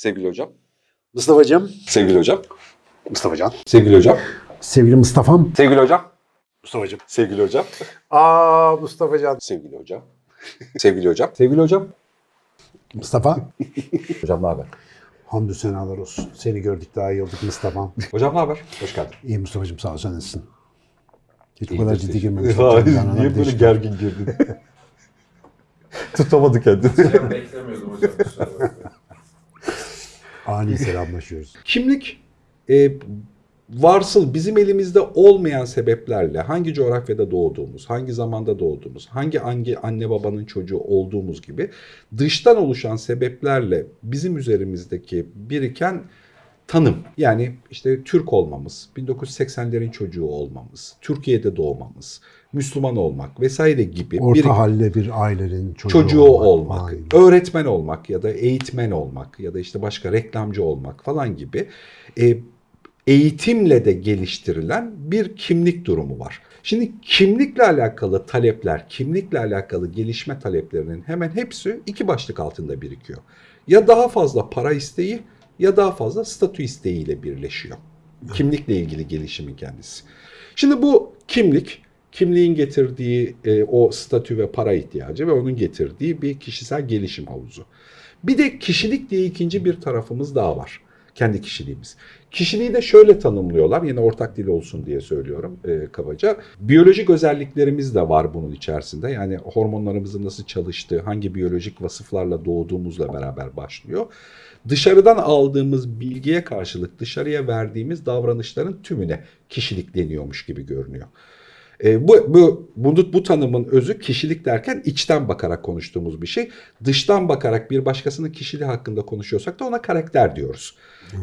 Sevgili hocam. Mustafa'cığım. Sevgili hocam. Mustafa'can. Sevgili hocam. Sevgili Mustafa'm. Sevgili hocam. Mustafa'cığım. Sevgili hocam. Aa Mustafa'can. Sevgili hocam. Sevgili hocam. Sevgili hocam. Mustafa. Hocam ne haber? Hamdü senalar olsun. Seni gördük daha iyi olduk Mustafa'm. Hocam ne haber? Hoş geldin. İyi Mustafa'cığım sağ ol sen nasılsın? Hiç bu kadar ciddi girmemiştim. Niye böyle gergin girdin? Tutamadı kendini. Ben beklemiyordum hocam. Ani selamlaşıyoruz. Kimlik e, varsıl bizim elimizde olmayan sebeplerle hangi coğrafyada doğduğumuz, hangi zamanda doğduğumuz, hangi hangi anne babanın çocuğu olduğumuz gibi dıştan oluşan sebeplerle bizim üzerimizdeki biriken tanım. Yani işte Türk olmamız, 1980'lerin çocuğu olmamız, Türkiye'de doğmamız, Müslüman olmak vesaire gibi Orta bir halle bir ailenin çocuğu, çocuğu olmak, Aynen. öğretmen olmak ya da eğitmen olmak ya da işte başka reklamcı olmak falan gibi e, eğitimle de geliştirilen bir kimlik durumu var. Şimdi kimlikle alakalı talepler, kimlikle alakalı gelişme taleplerinin hemen hepsi iki başlık altında birikiyor. Ya daha fazla para isteği ya daha fazla statü isteğiyle birleşiyor. Kimlikle ilgili gelişimin kendisi. Şimdi bu kimlik, kimliğin getirdiği e, o statü ve para ihtiyacı ve onun getirdiği bir kişisel gelişim havuzu. Bir de kişilik diye ikinci bir tarafımız daha var. Kendi kişiliğimiz. Kişiliği de şöyle tanımlıyorlar. Yine ortak dil olsun diye söylüyorum e, kabaca. Biyolojik özelliklerimiz de var bunun içerisinde. Yani hormonlarımızın nasıl çalıştığı, hangi biyolojik vasıflarla doğduğumuzla beraber başlıyor. Dışarıdan aldığımız bilgiye karşılık dışarıya verdiğimiz davranışların tümüne kişilik deniyormuş gibi görünüyor. E, bu, bu, bunu, bu tanımın özü kişilik derken içten bakarak konuştuğumuz bir şey. Dıştan bakarak bir başkasının kişiliği hakkında konuşuyorsak da ona karakter diyoruz.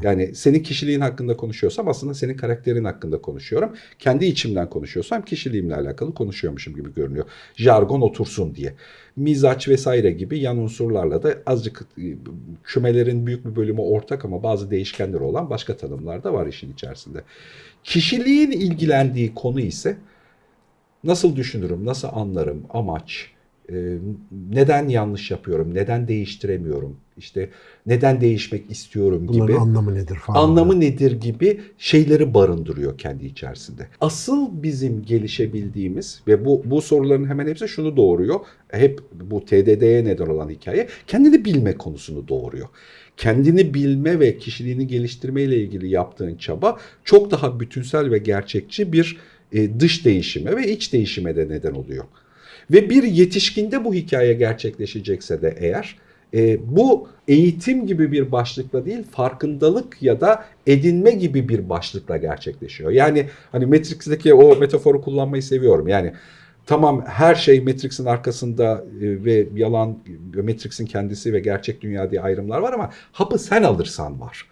Yani senin kişiliğin hakkında konuşuyorsam aslında senin karakterin hakkında konuşuyorum. Kendi içimden konuşuyorsam kişiliğimle alakalı konuşuyormuşum gibi görünüyor. Jargon otursun diye. Mizaç vesaire gibi yan unsurlarla da azıcık e, kümelerin büyük bir bölümü ortak ama bazı değişkenleri olan başka tanımlar da var işin içerisinde. Kişiliğin ilgilendiği konu ise nasıl düşünürüm, nasıl anlarım, amaç, e, neden yanlış yapıyorum, neden değiştiremiyorum, işte neden değişmek istiyorum Bunların gibi. anlamı nedir falan. Anlamı nedir gibi şeyleri barındırıyor kendi içerisinde. Asıl bizim gelişebildiğimiz ve bu bu soruların hemen hepsi şunu doğuruyor. Hep bu TDD'ye neden olan hikaye kendini bilme konusunu doğuruyor. Kendini bilme ve kişiliğini geliştirme ile ilgili yaptığın çaba çok daha bütünsel ve gerçekçi bir e, dış değişime ve iç değişime de neden oluyor. Ve bir yetişkinde bu hikaye gerçekleşecekse de eğer e, bu eğitim gibi bir başlıkla değil farkındalık ya da edinme gibi bir başlıkla gerçekleşiyor. Yani hani Matrix'teki o metaforu kullanmayı seviyorum. Yani tamam her şey Matrix'in arkasında e, ve yalan Matrix'in kendisi ve gerçek dünya diye ayrımlar var ama hapı sen alırsan var.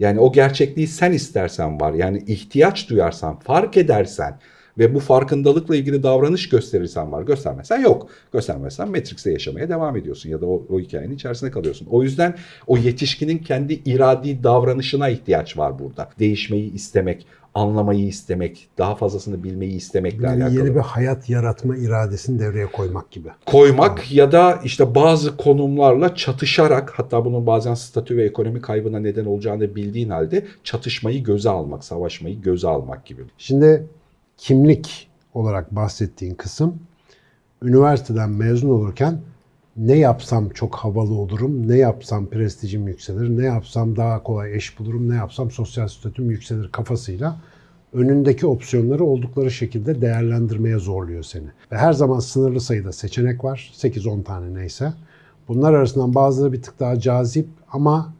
Yani o gerçekliği sen istersen var. Yani ihtiyaç duyarsan, fark edersen ve bu farkındalıkla ilgili davranış gösterirsen var. Göstermezsen yok. Göstermezsen Matrix'te yaşamaya devam ediyorsun ya da o, o hikayenin içerisinde kalıyorsun. O yüzden o yetişkinin kendi iradi davranışına ihtiyaç var burada. Değişmeyi istemek, anlamayı istemek, daha fazlasını bilmeyi istemekle Yani alakalı yeni bir hayat yaratma iradesini devreye koymak gibi. koymak ya da işte bazı konumlarla çatışarak hatta bunun bazen statü ve ekonomi kaybına neden olacağını bildiğin halde çatışmayı göze almak, savaşmayı göze almak gibi. Şimdi kimlik olarak bahsettiğin kısım üniversiteden mezun olurken ne yapsam çok havalı olurum, ne yapsam prestijim yükselir, ne yapsam daha kolay eş bulurum, ne yapsam sosyal statüm yükselir kafasıyla önündeki opsiyonları oldukları şekilde değerlendirmeye zorluyor seni. Ve her zaman sınırlı sayıda seçenek var. 8-10 tane neyse. Bunlar arasından bazıları bir tık daha cazip ama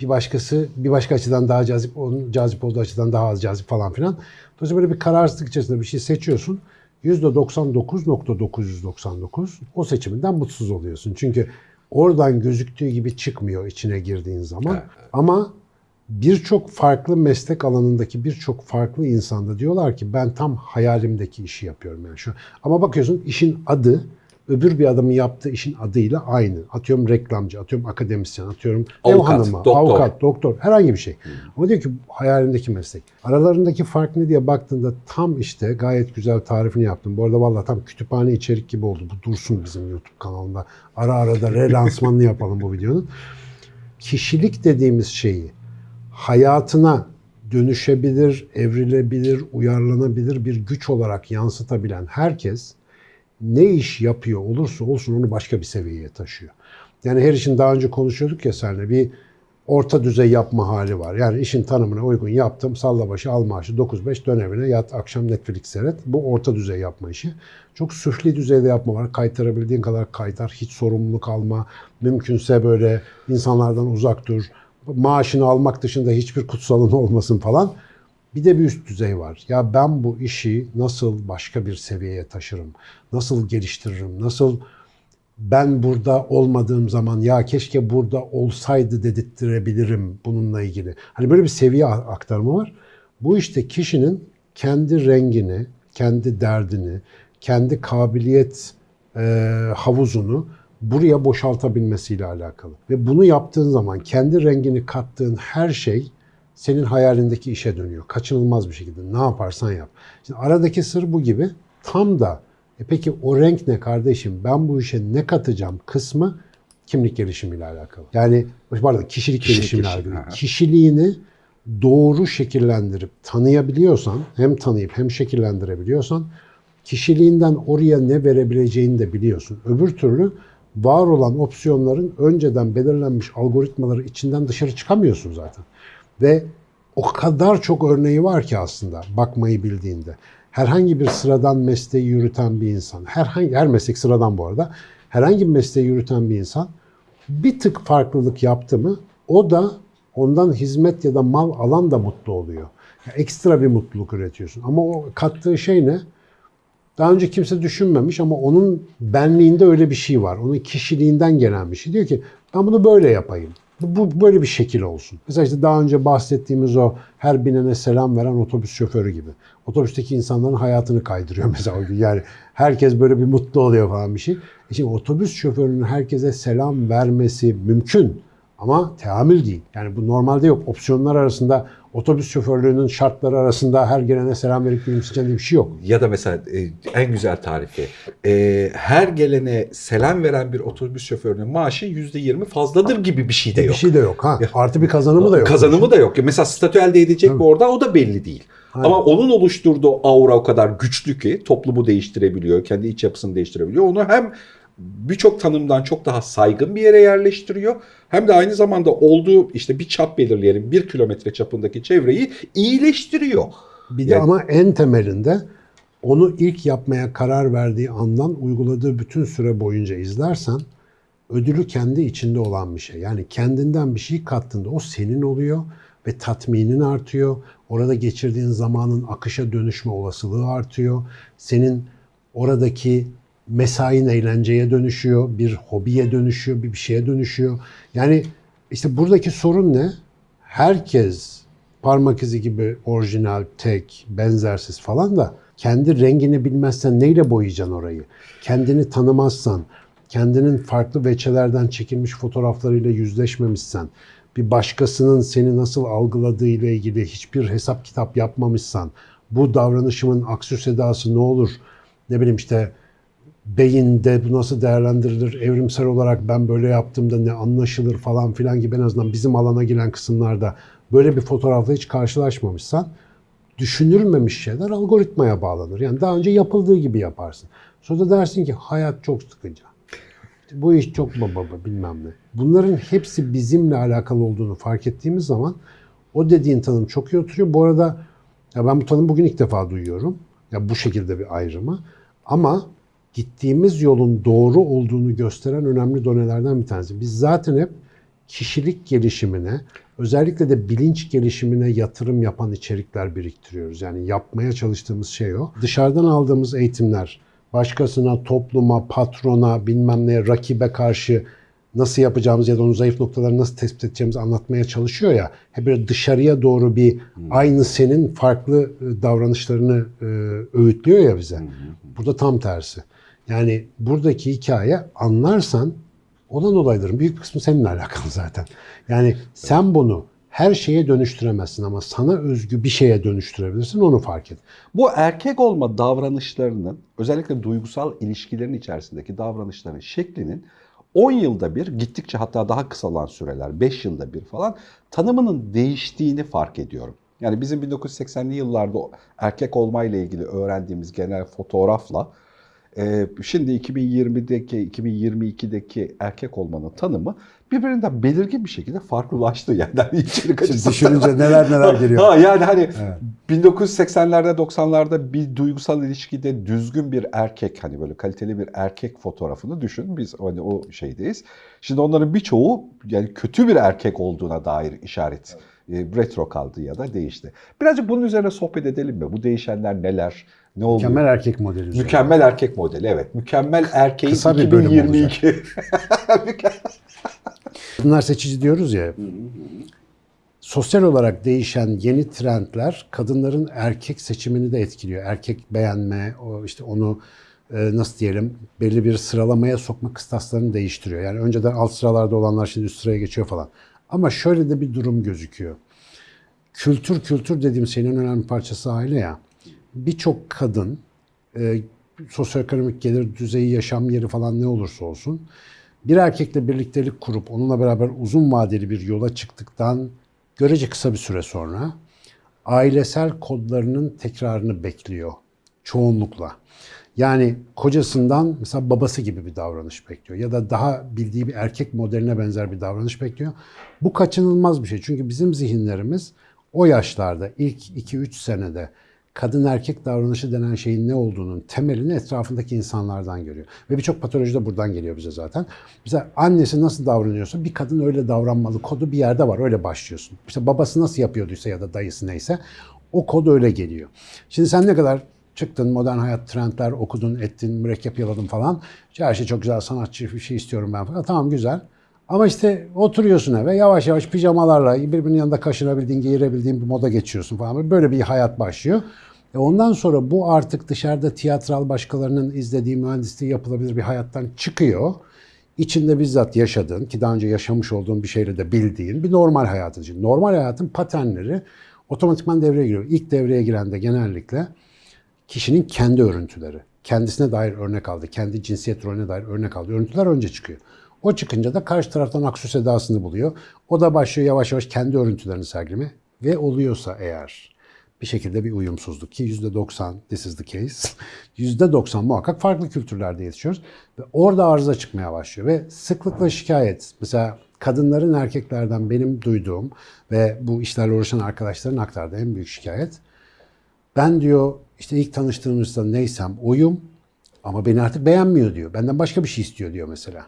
bir başkası bir başka açıdan daha cazip, onun cazip olduğu açıdan daha az cazip falan filan. Dolayısıyla böyle bir kararsızlık içerisinde bir şey seçiyorsun. %99.999 o seçiminden mutsuz oluyorsun. Çünkü oradan gözüktüğü gibi çıkmıyor içine girdiğin zaman. Evet, Ama birçok farklı meslek alanındaki birçok farklı insanda diyorlar ki ben tam hayalimdeki işi yapıyorum yani şu. Ama bakıyorsun işin adı öbür bir adamın yaptığı işin adıyla aynı. Atıyorum reklamcı, atıyorum akademisyen, atıyorum ev Avukat, hanımı, doktor. avukat, doktor, herhangi bir şey. Ama diyor ki hayalimdeki meslek. Aralarındaki fark ne diye baktığında tam işte gayet güzel tarifini yaptım. Bu arada vallahi tam kütüphane içerik gibi oldu. Bu dursun bizim YouTube kanalında. Ara ara da relansmanını yapalım bu videonun. kişilik dediğimiz şeyi hayatına dönüşebilir, evrilebilir, uyarlanabilir bir güç olarak yansıtabilen herkes ne iş yapıyor olursa olsun onu başka bir seviyeye taşıyor. Yani her işin daha önce konuşuyorduk ya seninle bir orta düzey yapma hali var. Yani işin tanımına uygun yaptım, salla başı al maaşı 9-5 dön yat akşam Netflix seyret. Bu orta düzey yapma işi. Çok süfli düzeyde yapma var. Kaytarabildiğin kadar kaytar, hiç sorumluluk alma. Mümkünse böyle insanlardan uzak dur. Maaşını almak dışında hiçbir kutsalın olmasın falan. Bir de bir üst düzey var. Ya ben bu işi nasıl başka bir seviyeye taşırım? Nasıl geliştiririm? Nasıl ben burada olmadığım zaman ya keşke burada olsaydı dedirttirebilirim bununla ilgili. Hani böyle bir seviye aktarımı var. Bu işte kişinin kendi rengini, kendi derdini, kendi kabiliyet e, havuzunu buraya boşaltabilmesiyle alakalı. Ve bunu yaptığın zaman kendi rengini kattığın her şey senin hayalindeki işe dönüyor. Kaçınılmaz bir şekilde. Ne yaparsan yap. Şimdi aradaki sır bu gibi. Tam da e peki o renk ne kardeşim? Ben bu işe ne katacağım kısmı kimlik gelişimiyle alakalı. Yani pardon kişilik, Kişilik gelişimiyle gelişimi, alakalı. ha. Kişiliğini doğru şekillendirip tanıyabiliyorsan, hem tanıyıp hem şekillendirebiliyorsan kişiliğinden oraya ne verebileceğini de biliyorsun. Öbür türlü var olan opsiyonların önceden belirlenmiş algoritmaları içinden dışarı çıkamıyorsun zaten. Ve o kadar çok örneği var ki aslında bakmayı bildiğinde. Herhangi bir sıradan mesleği yürüten bir insan, herhangi her meslek sıradan bu arada. Herhangi bir mesleği yürüten bir insan bir tık farklılık yaptı mı o da ondan hizmet ya da mal alan da mutlu oluyor. Ya ekstra bir mutluluk üretiyorsun. Ama o kattığı şey ne? Daha önce kimse düşünmemiş ama onun benliğinde öyle bir şey var. Onun kişiliğinden gelen bir şey. Diyor ki ben bunu böyle yapayım. Bu, böyle bir şekil olsun. Mesela işte daha önce bahsettiğimiz o her binene selam veren otobüs şoförü gibi. Otobüsteki insanların hayatını kaydırıyor mesela o gün. Yani herkes böyle bir mutlu oluyor falan bir şey. E şimdi otobüs şoförünün herkese selam vermesi mümkün. Ama teamül değil. Yani bu normalde yok. Opsiyonlar arasında otobüs şoförlüğünün şartları arasında her gelene selam verip gülümseyeceğin diye bir şey yok. Ya da mesela e, en güzel tarifi. e, her gelene selam veren bir otobüs şoförünün maaşı %20 fazladır gibi bir şey de Bir yok. şey de yok ha. Artı bir kazanımı da yok. Kazanımı da yok. Mesela statü elde edecek mi orada o da belli değil. Aynen. Ama onun oluşturduğu aura o kadar güçlü ki toplumu değiştirebiliyor, kendi iç yapısını değiştirebiliyor. Onu hem birçok tanımdan çok daha saygın bir yere yerleştiriyor. Hem de aynı zamanda olduğu işte bir çap belirleyelim bir kilometre çapındaki çevreyi iyileştiriyor. Bir de Yani- ama en temelinde onu ilk yapmaya karar verdiği andan uyguladığı bütün süre boyunca izlersen ödülü kendi içinde olan bir şey. Yani kendinden bir şey kattığında o senin oluyor ve tatminin artıyor. Orada geçirdiğin zamanın akışa dönüşme olasılığı artıyor. Senin oradaki mesain eğlenceye dönüşüyor, bir hobiye dönüşüyor, bir bir şeye dönüşüyor. Yani işte buradaki sorun ne? Herkes parmak izi gibi orijinal, tek, benzersiz falan da kendi rengini bilmezsen neyle boyayacaksın orayı? Kendini tanımazsan, kendinin farklı veçelerden çekilmiş fotoğraflarıyla yüzleşmemişsen, bir başkasının seni nasıl algıladığı ile ilgili hiçbir hesap kitap yapmamışsan, bu davranışımın aksü sedası ne olur? Ne bileyim işte beyinde bu nasıl değerlendirilir, evrimsel olarak ben böyle yaptığımda ne anlaşılır falan filan gibi en azından bizim alana giren kısımlarda böyle bir fotoğrafla hiç karşılaşmamışsan düşünülmemiş şeyler algoritmaya bağlanır. Yani daha önce yapıldığı gibi yaparsın. Sonra dersin ki hayat çok sıkıcı. Bu iş çok baba bilmem ne. Bunların hepsi bizimle alakalı olduğunu fark ettiğimiz zaman o dediğin tanım çok iyi oturuyor. Bu arada ya ben bu tanımı bugün ilk defa duyuyorum. Ya bu şekilde bir ayrımı. Ama gittiğimiz yolun doğru olduğunu gösteren önemli donelerden bir tanesi. Biz zaten hep kişilik gelişimine, özellikle de bilinç gelişimine yatırım yapan içerikler biriktiriyoruz. Yani yapmaya çalıştığımız şey o. Dışarıdan aldığımız eğitimler, başkasına, topluma, patrona, bilmem neye, rakibe karşı nasıl yapacağımız ya da onun zayıf noktalarını nasıl tespit edeceğimizi anlatmaya çalışıyor ya. Hep böyle dışarıya doğru bir aynı senin farklı e, davranışlarını e, öğütlüyor ya bize. Burada tam tersi. Yani buradaki hikaye anlarsan olan olayların büyük kısmı seninle alakalı zaten. Yani sen bunu her şeye dönüştüremezsin ama sana özgü bir şeye dönüştürebilirsin onu fark et. Bu erkek olma davranışlarının özellikle duygusal ilişkilerin içerisindeki davranışların şeklinin 10 yılda bir gittikçe hatta daha kısalan süreler 5 yılda bir falan tanımının değiştiğini fark ediyorum. Yani bizim 1980'li yıllarda erkek olmayla ilgili öğrendiğimiz genel fotoğrafla şimdi 2020'deki 2022'deki erkek olmanın tanımı birbirinden belirgin bir şekilde farklılaştı yani hani içerik Şimdi düşününce neler neler geliyor. Ha yani hani Evet. 1980'lerde 90'larda bir duygusal ilişkide düzgün bir erkek hani böyle kaliteli bir erkek fotoğrafını düşün. Biz hani o şeydeyiz. Şimdi onların birçoğu yani kötü bir erkek olduğuna dair işaret e, retro kaldı ya da değişti. Birazcık bunun üzerine sohbet edelim mi? Bu değişenler neler? Ne oluyor? Mükemmel erkek modeli. üzerine. Mükemmel erkek modeli evet. Mükemmel erkeğin Kısa bir bölüm 2022. Bunlar seçici diyoruz ya. Sosyal olarak değişen yeni trendler kadınların erkek seçimini de etkiliyor. Erkek beğenme, o işte onu e, nasıl diyelim belli bir sıralamaya sokma kıstaslarını değiştiriyor. Yani önceden alt sıralarda olanlar şimdi üst sıraya geçiyor falan. Ama şöyle de bir durum gözüküyor. Kültür kültür dediğim şeyin en önemli parçası aile ya. Birçok kadın e, sosyoekonomik gelir düzeyi, yaşam yeri falan ne olursa olsun bir erkekle birliktelik kurup onunla beraber uzun vadeli bir yola çıktıktan görece kısa bir süre sonra ailesel kodlarının tekrarını bekliyor çoğunlukla. Yani kocasından mesela babası gibi bir davranış bekliyor ya da daha bildiği bir erkek modeline benzer bir davranış bekliyor. Bu kaçınılmaz bir şey. Çünkü bizim zihinlerimiz o yaşlarda ilk 2-3 senede kadın erkek davranışı denen şeyin ne olduğunun temelini etrafındaki insanlardan görüyor. Ve birçok patoloji de buradan geliyor bize zaten. Mesela annesi nasıl davranıyorsa bir kadın öyle davranmalı kodu bir yerde var öyle başlıyorsun. İşte babası nasıl yapıyorduysa ya da dayısı neyse o kod öyle geliyor. Şimdi sen ne kadar çıktın modern hayat trendler okudun ettin mürekkep yaladın falan. Her şey çok güzel sanatçı bir şey istiyorum ben falan. Tamam güzel. Ama işte oturuyorsun eve yavaş yavaş pijamalarla birbirinin yanında kaşınabildiğin, giyirebildiğin bir moda geçiyorsun falan. Böyle bir hayat başlıyor. E ondan sonra bu artık dışarıda tiyatral başkalarının izlediği mühendisliği yapılabilir bir hayattan çıkıyor. İçinde bizzat yaşadığın ki daha önce yaşamış olduğun bir şeyle de bildiğin bir normal hayatın için. Normal hayatın paternleri otomatikman devreye giriyor. İlk devreye giren de genellikle kişinin kendi örüntüleri. Kendisine dair örnek aldı, kendi cinsiyet rolüne dair örnek aldı. Örüntüler önce çıkıyor. O çıkınca da karşı taraftan aksu sedasını buluyor. O da başlıyor yavaş yavaş kendi örüntülerini sergileme ve oluyorsa eğer bir şekilde bir uyumsuzluk ki %90 this is the case. %90 muhakkak farklı kültürlerde yetişiyoruz ve orada arıza çıkmaya başlıyor ve sıklıkla şikayet. Mesela kadınların erkeklerden benim duyduğum ve bu işlerle uğraşan arkadaşların aktardığı en büyük şikayet ben diyor işte ilk tanıştığımızda neysem oyum ama beni artık beğenmiyor diyor. Benden başka bir şey istiyor diyor mesela.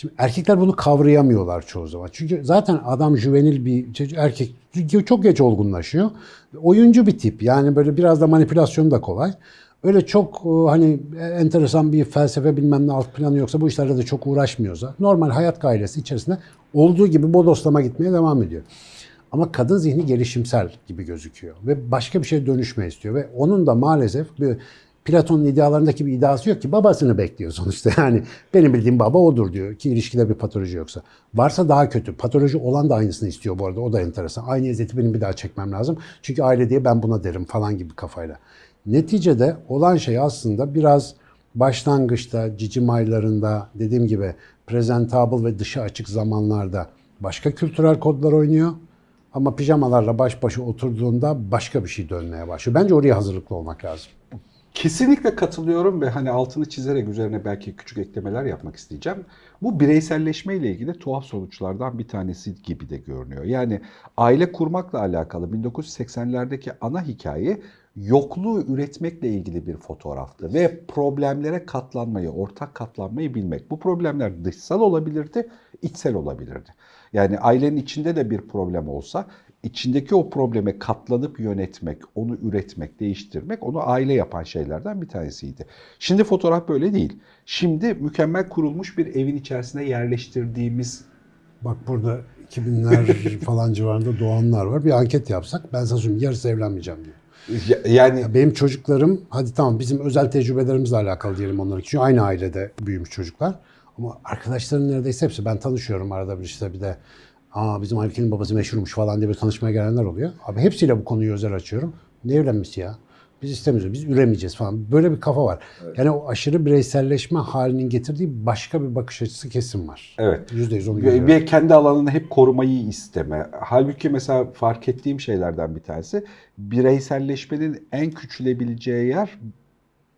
Şimdi erkekler bunu kavrayamıyorlar çoğu zaman. Çünkü zaten adam juvenil bir erkek çok geç olgunlaşıyor. Oyuncu bir tip. Yani böyle biraz da manipülasyon da kolay. Öyle çok e, hani enteresan bir felsefe bilmem ne alt planı yoksa bu işlerle de çok uğraşmıyorsa normal hayat gailesi içerisinde olduğu gibi bodoslama gitmeye devam ediyor. Ama kadın zihni gelişimsel gibi gözüküyor ve başka bir şeye dönüşme istiyor ve onun da maalesef bir Platon'un idealarındaki bir iddiası yok ki babasını bekliyor sonuçta. Yani benim bildiğim baba odur diyor ki ilişkide bir patoloji yoksa. Varsa daha kötü. Patoloji olan da aynısını istiyor bu arada. O da enteresan. Aynı eziyeti benim bir daha çekmem lazım. Çünkü aile diye ben buna derim falan gibi kafayla. Neticede olan şey aslında biraz başlangıçta, cicim aylarında dediğim gibi presentable ve dışa açık zamanlarda başka kültürel kodlar oynuyor. Ama pijamalarla baş başa oturduğunda başka bir şey dönmeye başlıyor. Bence oraya hazırlıklı olmak lazım. Kesinlikle katılıyorum ve hani altını çizerek üzerine belki küçük eklemeler yapmak isteyeceğim. Bu bireyselleşme ile ilgili tuhaf sonuçlardan bir tanesi gibi de görünüyor. Yani aile kurmakla alakalı 1980'lerdeki ana hikaye yokluğu üretmekle ilgili bir fotoğraftı ve problemlere katlanmayı, ortak katlanmayı bilmek. Bu problemler dışsal olabilirdi, içsel olabilirdi. Yani ailenin içinde de bir problem olsa içindeki o probleme katlanıp yönetmek, onu üretmek, değiştirmek onu aile yapan şeylerden bir tanesiydi. Şimdi fotoğraf böyle değil. Şimdi mükemmel kurulmuş bir evin içerisine yerleştirdiğimiz Bak burada 2000'ler falan civarında doğanlar var. Bir anket yapsak ben sana söyleyeyim yarısı evlenmeyeceğim diyor. Ya- yani Ya Benim çocuklarım hadi tamam bizim özel tecrübelerimizle alakalı diyelim onların için. Aynı ailede büyümüş çocuklar. Ama arkadaşların neredeyse hepsi ben tanışıyorum arada bir işte bir de Aa bizim Aybike'nin babası meşhurmuş falan diye bir tanışmaya gelenler oluyor. Abi hepsiyle bu konuyu özel açıyorum. Ne evlenmesi ya? Biz istemiyoruz, biz üremeyeceğiz falan. Böyle bir kafa var. Yani o aşırı bireyselleşme halinin getirdiği başka bir bakış açısı kesin var. Evet. Yüzde yüz onu görüyorum. ve kendi alanını hep korumayı isteme. Halbuki mesela fark ettiğim şeylerden bir tanesi bireyselleşmenin en küçülebileceği yer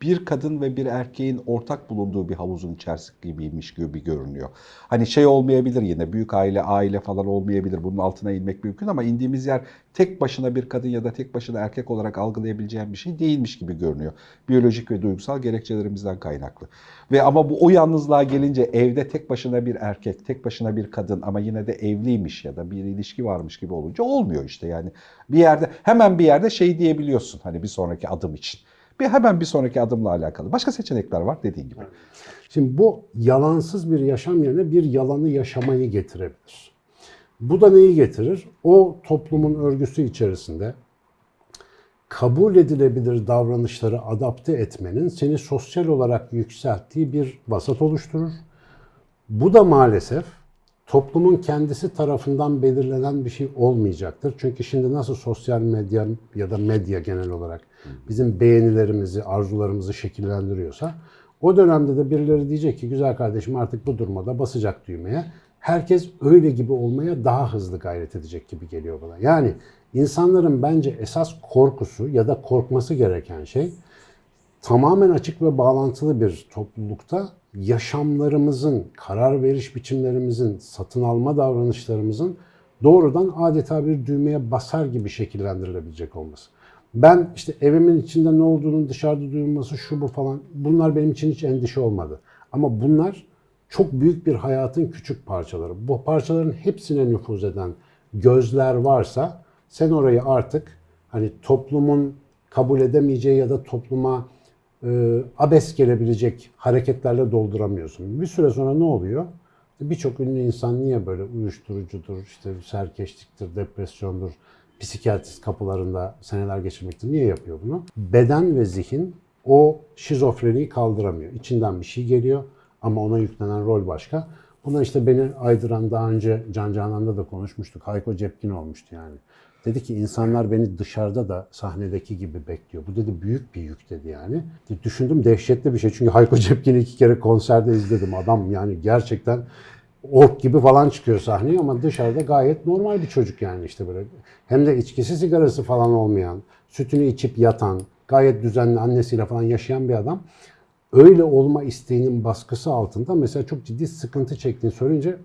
bir kadın ve bir erkeğin ortak bulunduğu bir havuzun içerisi gibiymiş gibi görünüyor. Hani şey olmayabilir yine büyük aile aile falan olmayabilir. Bunun altına inmek mümkün ama indiğimiz yer tek başına bir kadın ya da tek başına erkek olarak algılayabileceğim bir şey değilmiş gibi görünüyor. Biyolojik ve duygusal gerekçelerimizden kaynaklı. Ve ama bu o yalnızlığa gelince evde tek başına bir erkek, tek başına bir kadın ama yine de evliymiş ya da bir ilişki varmış gibi olunca olmuyor işte yani. Bir yerde hemen bir yerde şey diyebiliyorsun hani bir sonraki adım için. Bir hemen bir sonraki adımla alakalı. Başka seçenekler var dediğin gibi. Şimdi bu yalansız bir yaşam yerine bir yalanı yaşamayı getirebilir. Bu da neyi getirir? O toplumun örgüsü içerisinde kabul edilebilir davranışları adapte etmenin seni sosyal olarak yükselttiği bir vasat oluşturur. Bu da maalesef toplumun kendisi tarafından belirlenen bir şey olmayacaktır. Çünkü şimdi nasıl sosyal medya ya da medya genel olarak bizim beğenilerimizi, arzularımızı şekillendiriyorsa o dönemde de birileri diyecek ki güzel kardeşim artık bu durumda basacak düğmeye. Herkes öyle gibi olmaya daha hızlı gayret edecek gibi geliyor bana. Yani insanların bence esas korkusu ya da korkması gereken şey tamamen açık ve bağlantılı bir toplulukta yaşamlarımızın, karar veriş biçimlerimizin, satın alma davranışlarımızın doğrudan adeta bir düğmeye basar gibi şekillendirilebilecek olması. Ben işte evimin içinde ne olduğunun dışarıda duyulması şu bu falan bunlar benim için hiç endişe olmadı. Ama bunlar çok büyük bir hayatın küçük parçaları. Bu parçaların hepsine nüfuz eden gözler varsa sen orayı artık hani toplumun kabul edemeyeceği ya da topluma e, abes gelebilecek hareketlerle dolduramıyorsun. Bir süre sonra ne oluyor? Birçok ünlü insan niye böyle uyuşturucudur, işte serkeşliktir, depresyondur, psikiyatrist kapılarında seneler geçirmektir. Niye yapıyor bunu? Beden ve zihin o şizofreniyi kaldıramıyor. İçinden bir şey geliyor ama ona yüklenen rol başka. Buna işte beni aydıran daha önce Can Canan'da da konuşmuştuk. Hayko Cepkin olmuştu yani. Dedi ki insanlar beni dışarıda da sahnedeki gibi bekliyor. Bu dedi büyük bir yük dedi yani. Düşündüm dehşetli bir şey. Çünkü Hayko Cepkin'i iki kere konserde izledim. Adam yani gerçekten ork gibi falan çıkıyor sahneye ama dışarıda gayet normal bir çocuk yani işte böyle. Hem de içkisi sigarası falan olmayan, sütünü içip yatan, gayet düzenli annesiyle falan yaşayan bir adam. Öyle olma isteğinin baskısı altında mesela çok ciddi sıkıntı çektiğini söyleyince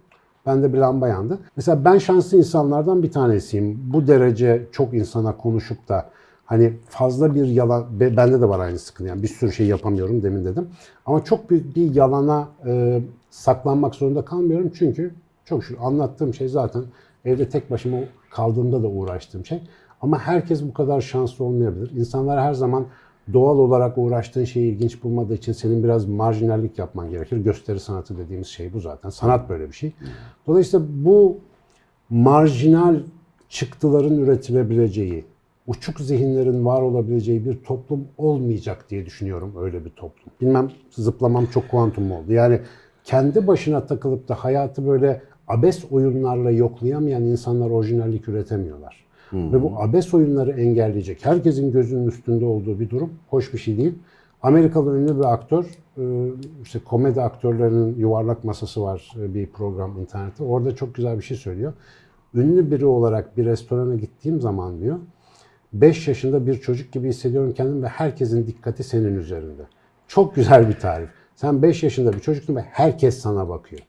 bende bir lamba yandı. Mesela ben şanslı insanlardan bir tanesiyim. Bu derece çok insana konuşup da hani fazla bir yalan, be- bende de var aynı sıkıntı. Yani bir sürü şey yapamıyorum demin dedim. Ama çok büyük bir yalana e, saklanmak zorunda kalmıyorum. Çünkü çok şükür anlattığım şey zaten evde tek başıma kaldığımda da uğraştığım şey. Ama herkes bu kadar şanslı olmayabilir. İnsanlar her zaman doğal olarak uğraştığın şeyi ilginç bulmadığı için senin biraz marjinallik yapman gerekir. Gösteri sanatı dediğimiz şey bu zaten. Sanat böyle bir şey. Dolayısıyla bu marjinal çıktıların üretilebileceği, uçuk zihinlerin var olabileceği bir toplum olmayacak diye düşünüyorum öyle bir toplum. Bilmem zıplamam çok kuantum oldu. Yani kendi başına takılıp da hayatı böyle abes oyunlarla yoklayamayan insanlar orijinallik üretemiyorlar. Ve bu abes oyunları engelleyecek, herkesin gözünün üstünde olduğu bir durum hoş bir şey değil. Amerikalı ünlü bir aktör, e, işte komedi aktörlerinin yuvarlak masası var e, bir program internette. Orada çok güzel bir şey söylüyor. Ünlü biri olarak bir restorana gittiğim zaman diyor, 5 yaşında bir çocuk gibi hissediyorum kendimi ve herkesin dikkati senin üzerinde. Çok güzel bir tarif. Sen 5 yaşında bir çocuksun ve herkes sana bakıyor.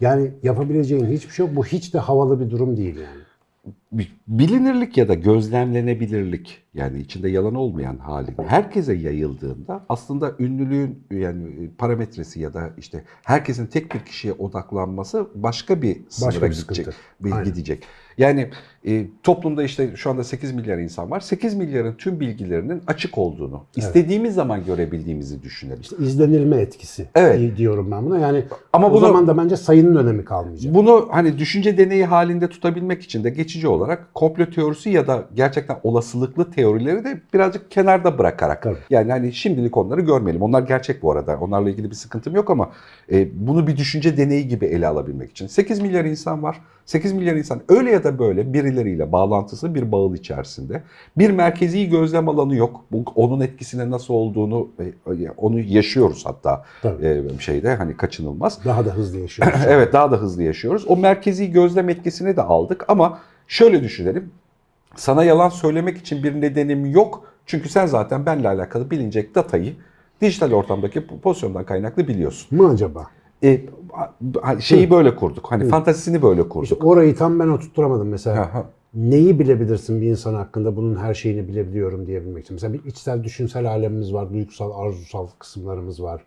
Yani yapabileceğin hiçbir şey yok. Bu hiç de havalı bir durum değil yani. bilinirlik ya da gözlemlenebilirlik yani içinde yalan olmayan hali herkese yayıldığında aslında ünlülüğün yani parametresi ya da işte herkesin tek bir kişiye odaklanması başka bir sınıra Başka bir gidecek. sıkıntı. bir- Aynen. gidecek. Yani e, toplumda işte şu anda 8 milyar insan var. 8 milyarın tüm bilgilerinin açık olduğunu, istediğimiz zaman görebildiğimizi düşünelim. İşte izlenilme etkisi Evet. diyorum ben buna. Yani Ama o bunu- zaman da bence sayının önemi kalmayacak. Bunu hani düşünce deneyi halinde tutabilmek için de geçici olarak komplo teorisi ya da gerçekten olasılıklı teori teorileri de birazcık kenarda bırakarak. Tabii. Yani hani şimdilik onları görmeyelim. Onlar gerçek bu arada. Onlarla ilgili bir sıkıntım yok ama e, bunu bir düşünce deneyi gibi ele alabilmek için. 8 milyar insan var. 8 milyar insan öyle ya da böyle birileriyle bağlantısı bir bağıl içerisinde. Bir merkezi gözlem alanı yok. Bu, onun etkisine nasıl olduğunu e, onu yaşıyoruz hatta Tabii. e, şeyde hani kaçınılmaz. Daha da hızlı yaşıyoruz. evet daha da hızlı yaşıyoruz. O merkezi gözlem etkisini de aldık ama şöyle düşünelim. Sana yalan söylemek için bir nedenim yok. Çünkü sen zaten benimle alakalı bilinecek datayı dijital ortamdaki pozisyondan kaynaklı biliyorsun. mı acaba? E, şeyi böyle kurduk. Hani fantazisini böyle İşte kurduk. orayı tam ben oturtturamadım mesela. Aha. Neyi bilebilirsin bir insan hakkında bunun her şeyini bilebiliyorum diyebilmek için. Mesela bir içsel düşünsel alemimiz var, duygusal, arzusal kısımlarımız var.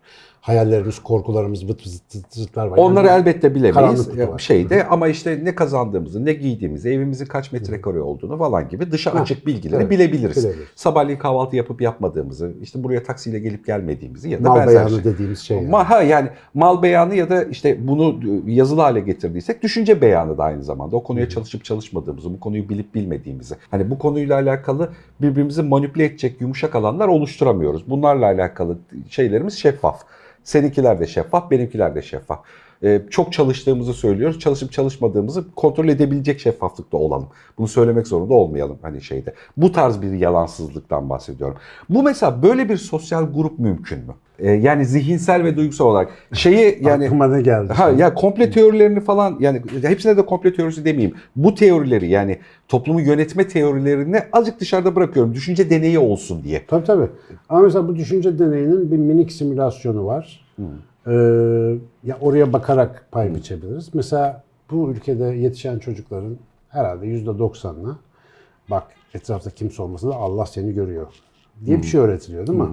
Hayallerimiz, korkularımız, vıt vıt vıtlar var. Onları Yani elbette bilemeyiz şeyde ama işte ne kazandığımızı, ne giydiğimizi, evimizin kaç metrekare olduğunu falan gibi dışa Ha, açık bilgileri evet, bilebiliriz. bilebiliriz. Sabahleyin kahvaltı yapıp yapmadığımızı, işte buraya taksiyle gelip gelmediğimizi ya da mal beyanı şey. dediğimiz şey. yani. Ma- ha, yani mal beyanı ya da işte bunu yazılı hale getirdiysek düşünce beyanı da aynı zamanda. O konuya çalışıp çalışmadığımızı, bu konuyu bilip bilmediğimizi. Hani bu konuyla alakalı birbirimizi manipüle edecek yumuşak alanlar oluşturamıyoruz. Bunlarla alakalı şeylerimiz şeffaf. Seninkiler de şeffaf, benimkiler de şeffaf. Ee, çok çalıştığımızı söylüyoruz. Çalışıp çalışmadığımızı kontrol edebilecek şeffaflıkta olalım. Bunu söylemek zorunda olmayalım hani şeyde. Bu tarz bir yalansızlıktan bahsediyorum. Bu mesela böyle bir sosyal grup mümkün mü? Ee, yani zihinsel ve duygusal olarak şeyi yani Aklıma ne geldi? Ha ya komple teorilerini falan yani hepsine de komple teorisi demeyeyim. Bu teorileri yani toplumu yönetme teorilerini azıcık dışarıda bırakıyorum. Düşünce deneyi olsun diye. Tabii tabii. Ama mesela bu düşünce deneyinin bir minik simülasyonu var. Ee, ya oraya bakarak pay biçebiliriz. Mesela bu ülkede yetişen çocukların herhalde yüzde doksanına bak etrafta kimse olmasa da Allah seni görüyor diye bir şey öğretiliyor değil mi?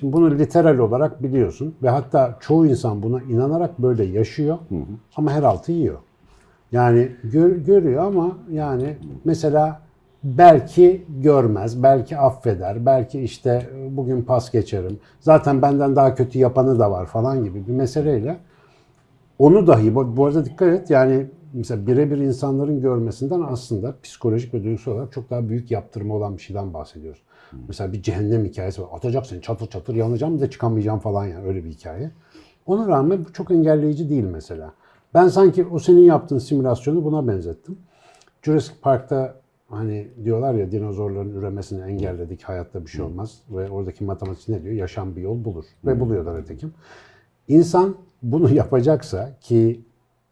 Şimdi bunu literal olarak biliyorsun ve hatta çoğu insan buna inanarak böyle yaşıyor ama her altı yiyor. Yani gör- görüyor ama yani mesela belki görmez, belki affeder, belki işte bugün pas geçerim. Zaten benden daha kötü yapanı da var falan gibi bir meseleyle onu dahi bu, arada dikkat et yani mesela birebir insanların görmesinden aslında psikolojik ve duygusal olarak çok daha büyük yaptırımı olan bir şeyden bahsediyoruz. Mesela bir cehennem hikayesi var. Atacak seni çatır çatır yanacağım de çıkamayacağım falan yani öyle bir hikaye. Ona rağmen bu çok engelleyici değil mesela. Ben sanki o senin yaptığın simülasyonu buna benzettim. Jurassic Park'ta hani diyorlar ya dinozorların üremesini engelledik hayatta bir şey olmaz ve oradaki matematik ne diyor? Yaşam bir yol bulur ve buluyorlar ötekim. İnsan bunu yapacaksa ki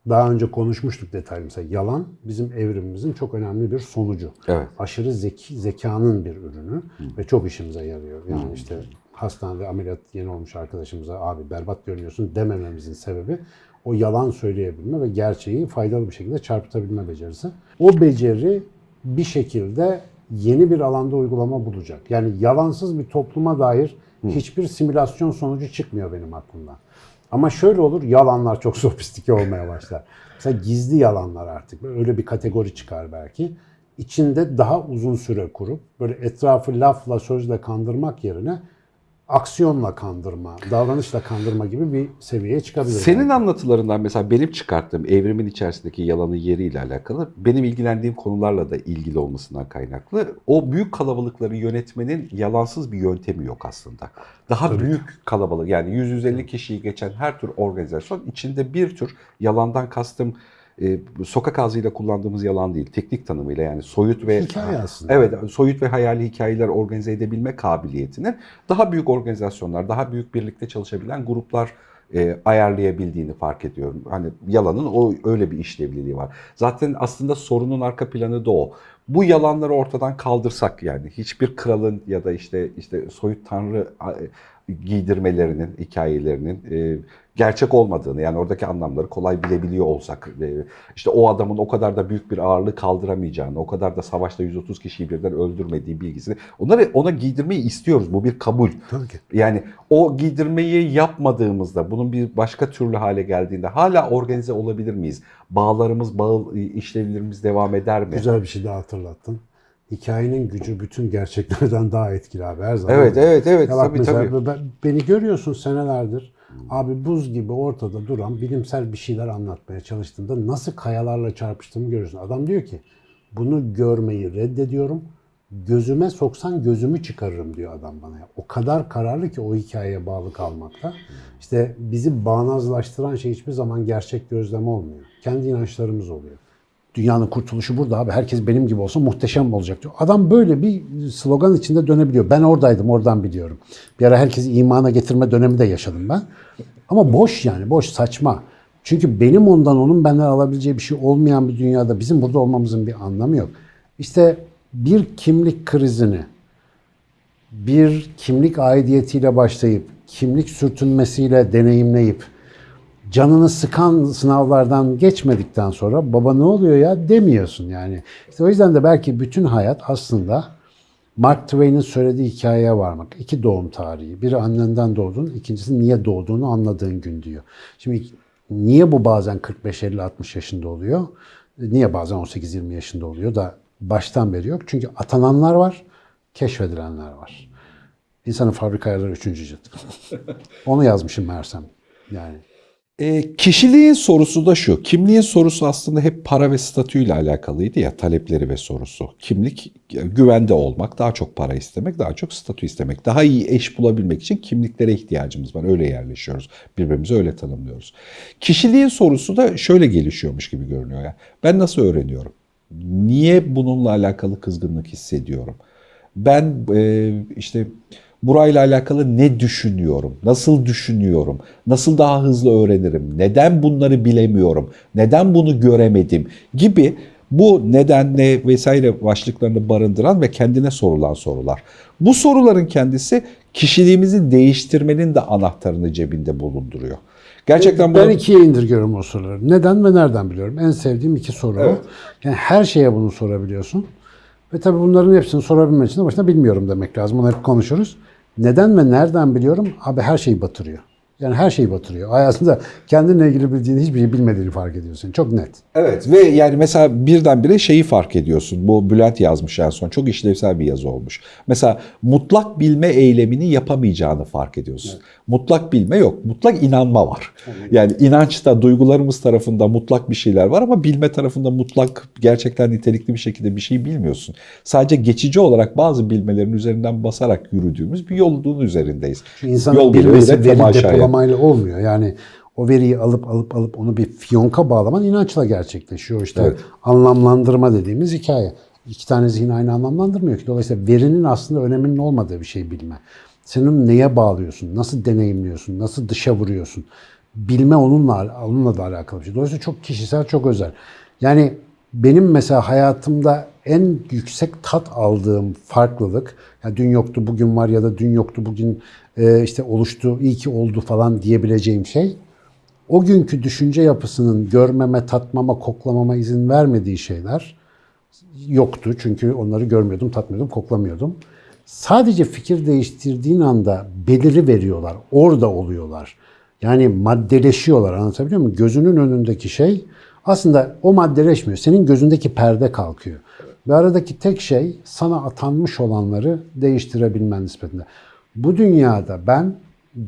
daha önce konuşmuştuk detaylı mesela yalan bizim evrimimizin çok önemli bir sonucu. Evet. Aşırı zeki, zekanın bir ürünü ve çok işimize yarıyor. Yani işte hastanede ameliyat yeni olmuş arkadaşımıza abi berbat görünüyorsun demememizin sebebi o yalan söyleyebilme ve gerçeği faydalı bir şekilde çarpıtabilme becerisi. O beceri bir şekilde yeni bir alanda uygulama bulacak. Yani yalansız bir topluma dair hiçbir simülasyon sonucu çıkmıyor benim aklımdan. Ama şöyle olur, yalanlar çok sofistike olmaya başlar. Mesela gizli yalanlar artık, öyle bir kategori çıkar belki. İçinde daha uzun süre kurup, böyle etrafı lafla, sözle kandırmak yerine aksiyonla kandırma, davranışla kandırma gibi bir seviyeye çıkabilir. Senin belki. anlatılarından mesela benim çıkarttığım evrimin içerisindeki yalanın yeriyle alakalı benim ilgilendiğim konularla da ilgili olmasından kaynaklı o büyük kalabalıkları yönetmenin yalansız bir yöntemi yok aslında. Daha büyük kalabalık yani 100-150 kişiyi geçen her tür organizasyon içinde bir tür yalandan kastım e, sokak ağzıyla kullandığımız yalan değil, teknik tanımıyla yani soyut ve Hikaye aslında. Evet, soyut ve hayali hikayeler organize edebilme kabiliyetinin daha büyük organizasyonlar, daha büyük birlikte çalışabilen gruplar e, ayarlayabildiğini fark ediyorum. Hani yalanın o öyle bir işlevliliği var. Zaten aslında sorunun arka planı da o. Bu yalanları ortadan kaldırsak yani hiçbir kralın ya da işte işte soyut tanrı giydirmelerinin, hikayelerinin e, gerçek olmadığını yani oradaki anlamları kolay bilebiliyor olsak e, işte o adamın o kadar da büyük bir ağırlığı kaldıramayacağını, o kadar da savaşta 130 kişiyi birden öldürmediği bilgisini onları ona giydirmeyi istiyoruz. Bu bir kabul. Tabii ki. Yani o giydirmeyi yapmadığımızda, bunun bir başka türlü hale geldiğinde hala organize olabilir miyiz? Bağlarımız, bağ işlevlerimiz devam eder mi? Güzel bir şey daha hatırlattın. Hikayenin gücü bütün gerçeklerden daha etkili abi her zaman. Evet, evet, evet. Ya bak Tabii, mesela tabii. ben- beni görüyorsun senelerdir. Abi buz gibi ortada duran bilimsel bir şeyler anlatmaya çalıştığımda nasıl kayalarla çarpıştığımı görüyorsun. Adam diyor ki bunu görmeyi reddediyorum. gözüme soksan gözümü çıkarırım diyor adam bana. O kadar kararlı ki o hikayeye bağlı kalmakta. İşte bizi bağnazlaştıran şey hiçbir zaman gerçek gözlem olmuyor. Kendi inançlarımız oluyor. Dünyanın kurtuluşu burada abi. Herkes benim gibi olsa muhteşem olacak diyor. Adam böyle bir slogan içinde dönebiliyor. Ben oradaydım, oradan biliyorum. Bir ara herkesi imana getirme dönemi de yaşadım ben. Ama boş yani, boş, saçma. Çünkü benim ondan onun benden alabileceği bir şey olmayan bir dünyada bizim burada olmamızın bir anlamı yok. İşte bir kimlik krizini, bir kimlik aidiyetiyle başlayıp, kimlik sürtünmesiyle deneyimleyip, canını sıkan sınavlardan geçmedikten sonra baba ne oluyor ya demiyorsun yani. İşte o yüzden de belki bütün hayat aslında Mark Twain'in söylediği hikayeye varmak. İki doğum tarihi. Biri annenden doğdun, ikincisi niye doğduğunu anladığın gün diyor. Şimdi niye bu bazen 45, 50, 60 yaşında oluyor? Niye bazen 18, 20 yaşında oluyor da baştan beri yok? Çünkü atananlar var, keşfedilenler var. İnsanın fabrika ayarları 3. cilt. Onu yazmışım Mersem. Yani E, kişiliğin sorusu da şu. Kimliğin sorusu aslında hep para ve statüyle alakalıydı ya talepleri ve sorusu. Kimlik güvende olmak, daha çok para istemek, daha çok statü istemek. Daha iyi eş bulabilmek için kimliklere ihtiyacımız var. Öyle yerleşiyoruz. Birbirimizi öyle tanımlıyoruz. Kişiliğin sorusu da şöyle gelişiyormuş gibi görünüyor ya. Ben nasıl öğreniyorum? Niye bununla alakalı kızgınlık hissediyorum? Ben e, işte burayla alakalı ne düşünüyorum? Nasıl düşünüyorum? Nasıl daha hızlı öğrenirim? Neden bunları bilemiyorum? Neden bunu göremedim? Gibi bu neden ne vesaire başlıklarını barındıran ve kendine sorulan sorular. Bu soruların kendisi kişiliğimizi değiştirmenin de anahtarını cebinde bulunduruyor. Gerçekten ben bunu- ikiye indirgiyorum o soruları. Neden ve nereden biliyorum? En sevdiğim iki soru. Evet. Yani her şeye bunu sorabiliyorsun. Ve tabii bunların hepsini sorabilmek için de başta bilmiyorum demek lazım. Onu hep konuşuruz. Neden ve nereden biliyorum? Abi her şeyi batırıyor. Yani her şeyi batırıyor. Hayatında kendinle ilgili bildiğin hiçbir şey bilmediğini fark ediyorsun. Çok net. Evet ve yani mesela birdenbire şeyi fark ediyorsun. Bu Bülent yazmış en son. Çok işlevsel bir yazı olmuş. Mesela mutlak bilme eylemini yapamayacağını fark ediyorsun. Mutlak bilme yok. Mutlak inanma var. Yani inançta duygularımız tarafında mutlak bir şeyler var ama bilme tarafında mutlak gerçekten nitelikli bir şekilde bir şey bilmiyorsun. Sadece geçici olarak bazı bilmelerin üzerinden basarak yürüdüğümüz bir yolun üzerindeyiz. Çünkü insanın Yol bilmesi veri aşağıya. Depolamayla olmuyor. Yani o veriyi alıp alıp alıp onu bir fiyonka bağlaman inançla gerçekleşiyor. İşte Evet. anlamlandırma dediğimiz hikaye. İki tane zihin aynı anlamlandırmıyor ki. Dolayısıyla verinin aslında öneminin olmadığı bir şey bilme. Sen onu neye bağlıyorsun? Nasıl deneyimliyorsun? Nasıl dışa vuruyorsun? Bilme onunla, onunla da alakalı bir şey. Dolayısıyla çok kişisel, çok özel. Yani benim mesela hayatımda en yüksek tat aldığım farklılık, ya dün yoktu bugün var ya da dün yoktu bugün işte oluştu, iyi ki oldu falan diyebileceğim şey, o günkü düşünce yapısının görmeme, tatmama, koklamama izin vermediği şeyler yoktu. Çünkü onları görmüyordum, tatmıyordum, koklamıyordum. Sadece fikir değiştirdiğin anda beliri veriyorlar, orada oluyorlar. Yani maddeleşiyorlar anlatabiliyor muyum? Gözünün önündeki şey aslında o maddeleşmiyor. Senin gözündeki perde kalkıyor. Ve aradaki tek şey sana atanmış olanları değiştirebilmen nispetinde. Bu dünyada ben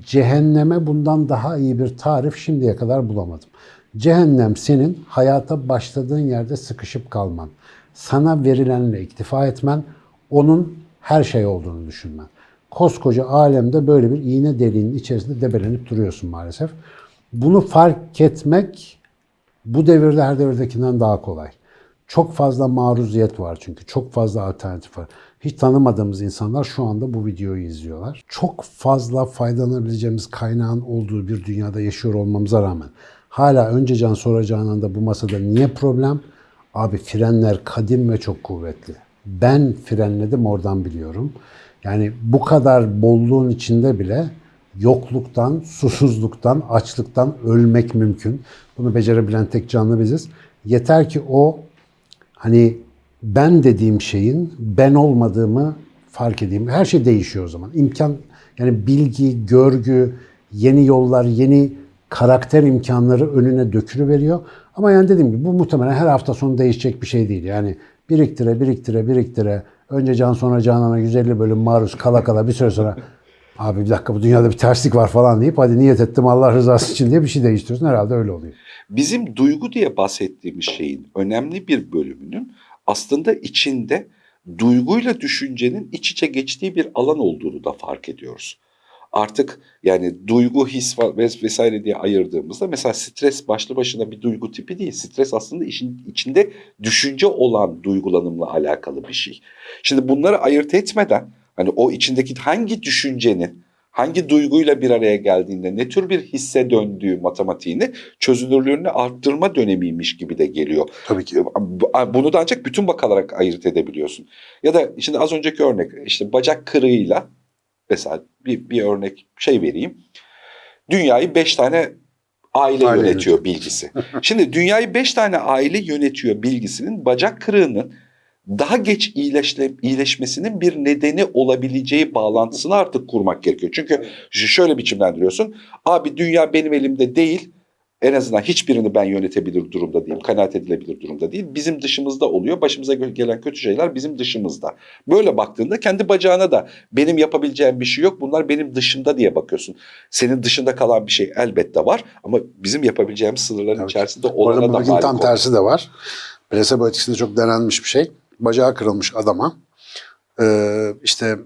cehenneme bundan daha iyi bir tarif şimdiye kadar bulamadım. Cehennem senin hayata başladığın yerde sıkışıp kalman. Sana verilenle iktifa etmen, onun her şey olduğunu düşünmen. Koskoca alemde böyle bir iğne deliğinin içerisinde debelenip duruyorsun maalesef. Bunu fark etmek bu devirde her devirdekinden daha kolay. Çok fazla maruziyet var çünkü. Çok fazla alternatif var. Hiç tanımadığımız insanlar şu anda bu videoyu izliyorlar. Çok fazla faydalanabileceğimiz kaynağın olduğu bir dünyada yaşıyor olmamıza rağmen hala önce can sonra cananda bu masada niye problem? Abi frenler kadim ve çok kuvvetli. Ben frenledim oradan biliyorum. Yani bu kadar bolluğun içinde bile yokluktan, susuzluktan, açlıktan ölmek mümkün. Bunu becerebilen tek canlı biziz. Yeter ki o hani ben dediğim şeyin ben olmadığımı fark edeyim. Her şey değişiyor o zaman. İmkan yani bilgi, görgü, yeni yollar, yeni karakter imkanları önüne dökülüveriyor. Ama yani dediğim gibi bu muhtemelen her hafta sonu değişecek bir şey değil. Yani biriktire, biriktire, biriktire. Önce can sonra canana 150 bölüm maruz kala kala bir süre sonra abi bir dakika bu dünyada bir terslik var falan deyip hadi niyet ettim Allah rızası için diye bir şey değiştiriyorsun. Herhalde öyle oluyor. Bizim duygu diye bahsettiğimiz şeyin önemli bir bölümünün aslında içinde duyguyla düşüncenin iç içe geçtiği bir alan olduğunu da fark ediyoruz. Artık yani duygu, his vesaire diye ayırdığımızda mesela stres başlı başına bir duygu tipi değil. Stres aslında işin içinde düşünce olan duygulanımla alakalı bir şey. Şimdi bunları ayırt etmeden hani o içindeki hangi düşüncenin hangi duyguyla bir araya geldiğinde ne tür bir hisse döndüğü matematiğini çözünürlüğünü arttırma dönemiymiş gibi de geliyor. Tabii ki. Bunu da ancak bütün bakarak ayırt edebiliyorsun. Ya da şimdi az önceki örnek işte bacak kırığıyla mesela bir, bir örnek şey vereyim. Dünyayı beş tane aile, Aile yönetiyor bilgisi. Şimdi dünyayı beş tane aile yönetiyor bilgisinin bacak kırığının daha geç iyileşle, iyileşmesinin bir nedeni olabileceği bağlantısını artık kurmak gerekiyor. Çünkü şöyle biçimlendiriyorsun. Abi dünya benim elimde değil. En azından hiçbirini ben yönetebilir durumda değilim. Kanaat edilebilir durumda değil. Bizim dışımızda oluyor. Başımıza gelen kötü şeyler bizim dışımızda. Böyle baktığında kendi bacağına da benim yapabileceğim bir şey yok. Bunlar benim dışımda diye bakıyorsun. Senin dışında kalan bir şey elbette var. Ama bizim yapabileceğimiz sınırların Evet. içerisinde olana da malik tam ol. tersi de var. Plasebo etkisinde çok denenmiş bir şey. Bacağı kırılmış adama ee, işte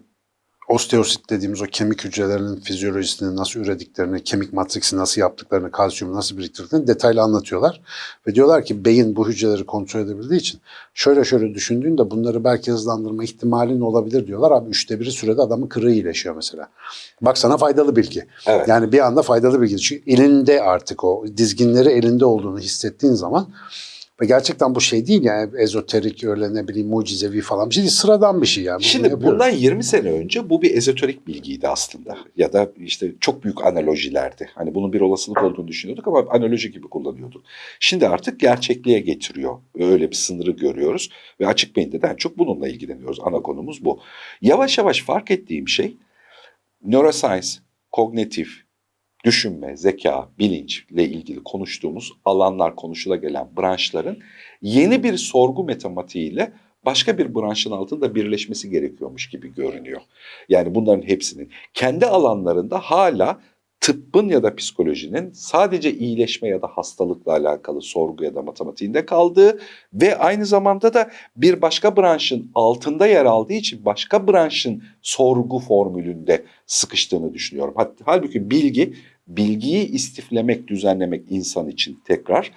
osteosit dediğimiz o kemik hücrelerinin fizyolojisini nasıl ürediklerini, kemik matriksi nasıl yaptıklarını, kalsiyumu nasıl biriktirdiklerini detaylı anlatıyorlar. Ve diyorlar ki beyin bu hücreleri kontrol edebildiği için şöyle şöyle düşündüğünde bunları belki hızlandırma ihtimalin olabilir diyorlar. Abi üçte biri sürede adamın kırığı iyileşiyor mesela. Bak sana faydalı bilgi. Evet. Yani bir anda faydalı bilgi. Çünkü elinde artık o dizginleri elinde olduğunu hissettiğin zaman ve gerçekten bu şey değil yani ezoterik öyle ne bileyim mucizevi falan bir şey değil. Sıradan bir şey yani. Bunu Şimdi yapıyoruz. bundan 20 sene önce bu bir ezoterik bilgiydi aslında. Ya da işte çok büyük analojilerdi. Hani bunun bir olasılık olduğunu düşünüyorduk ama analoji gibi kullanıyorduk. Şimdi artık gerçekliğe getiriyor. Öyle bir sınırı görüyoruz. Ve açık beyinde de en çok bununla ilgileniyoruz. Ana konumuz bu. Yavaş yavaş fark ettiğim şey neuroscience, kognitif, düşünme, zeka, bilinçle ilgili konuştuğumuz alanlar konuşula gelen branşların yeni bir sorgu matematiğiyle başka bir branşın altında birleşmesi gerekiyormuş gibi görünüyor. Yani bunların hepsinin kendi alanlarında hala tıbbın ya da psikolojinin sadece iyileşme ya da hastalıkla alakalı sorgu ya da matematiğinde kaldığı ve aynı zamanda da bir başka branşın altında yer aldığı için başka branşın sorgu formülünde sıkıştığını düşünüyorum. Halbuki bilgi, bilgiyi istiflemek, düzenlemek insan için tekrar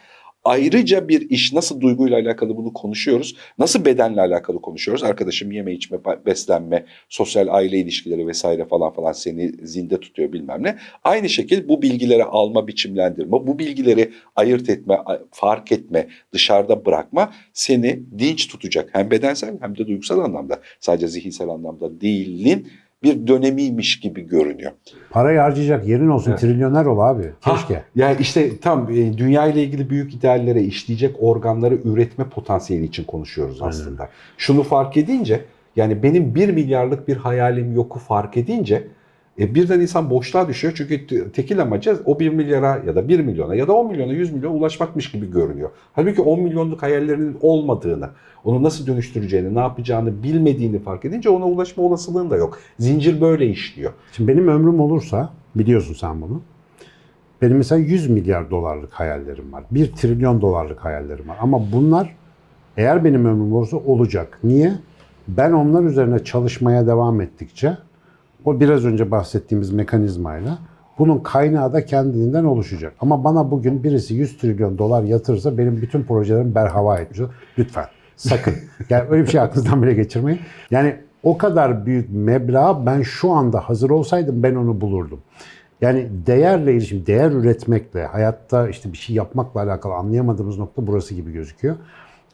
ayrıca bir iş nasıl duyguyla alakalı bunu konuşuyoruz. Nasıl bedenle alakalı konuşuyoruz. Arkadaşım yeme içme, beslenme, sosyal aile ilişkileri vesaire falan falan seni zinde tutuyor bilmem ne. Aynı şekilde bu bilgileri alma, biçimlendirme, bu bilgileri ayırt etme, fark etme, dışarıda bırakma seni dinç tutacak. Hem bedensel hem de duygusal anlamda. Sadece zihinsel anlamda değilin bir dönemiymiş gibi görünüyor. Parayı harcayacak yerin olsun Evet. trilyoner ol abi. Keşke. Ha, yani işte tam e, dünya ile ilgili büyük ideallere işleyecek organları üretme potansiyeli için konuşuyoruz Aynen. aslında. Şunu fark edince yani benim bir milyarlık bir hayalim yoku fark edince e, birden insan boşluğa düşüyor. Çünkü te- tekil amacı o 1 milyara ya da 1 milyona ya da 10 milyona 100 milyona ulaşmakmış gibi görünüyor. Halbuki 10 milyonluk hayallerinin olmadığını, onu nasıl dönüştüreceğini, ne yapacağını bilmediğini fark edince ona ulaşma olasılığın da yok. Zincir böyle işliyor. Şimdi benim ömrüm olursa biliyorsun sen bunu. Benim mesela 100 milyar dolarlık hayallerim var. 1 trilyon dolarlık hayallerim var. Ama bunlar eğer benim ömrüm olursa olacak. Niye? Ben onlar üzerine çalışmaya devam ettikçe o biraz önce bahsettiğimiz mekanizmayla bunun kaynağı da kendiliğinden oluşacak. Ama bana bugün birisi 100 trilyon dolar yatırırsa benim bütün projelerim berhava etmiş olur. Lütfen sakın. Yani öyle bir şey aklınızdan bile geçirmeyin. Yani o kadar büyük meblağ ben şu anda hazır olsaydım ben onu bulurdum. Yani değerle ilişkin, değer üretmekle, hayatta işte bir şey yapmakla alakalı anlayamadığımız nokta burası gibi gözüküyor.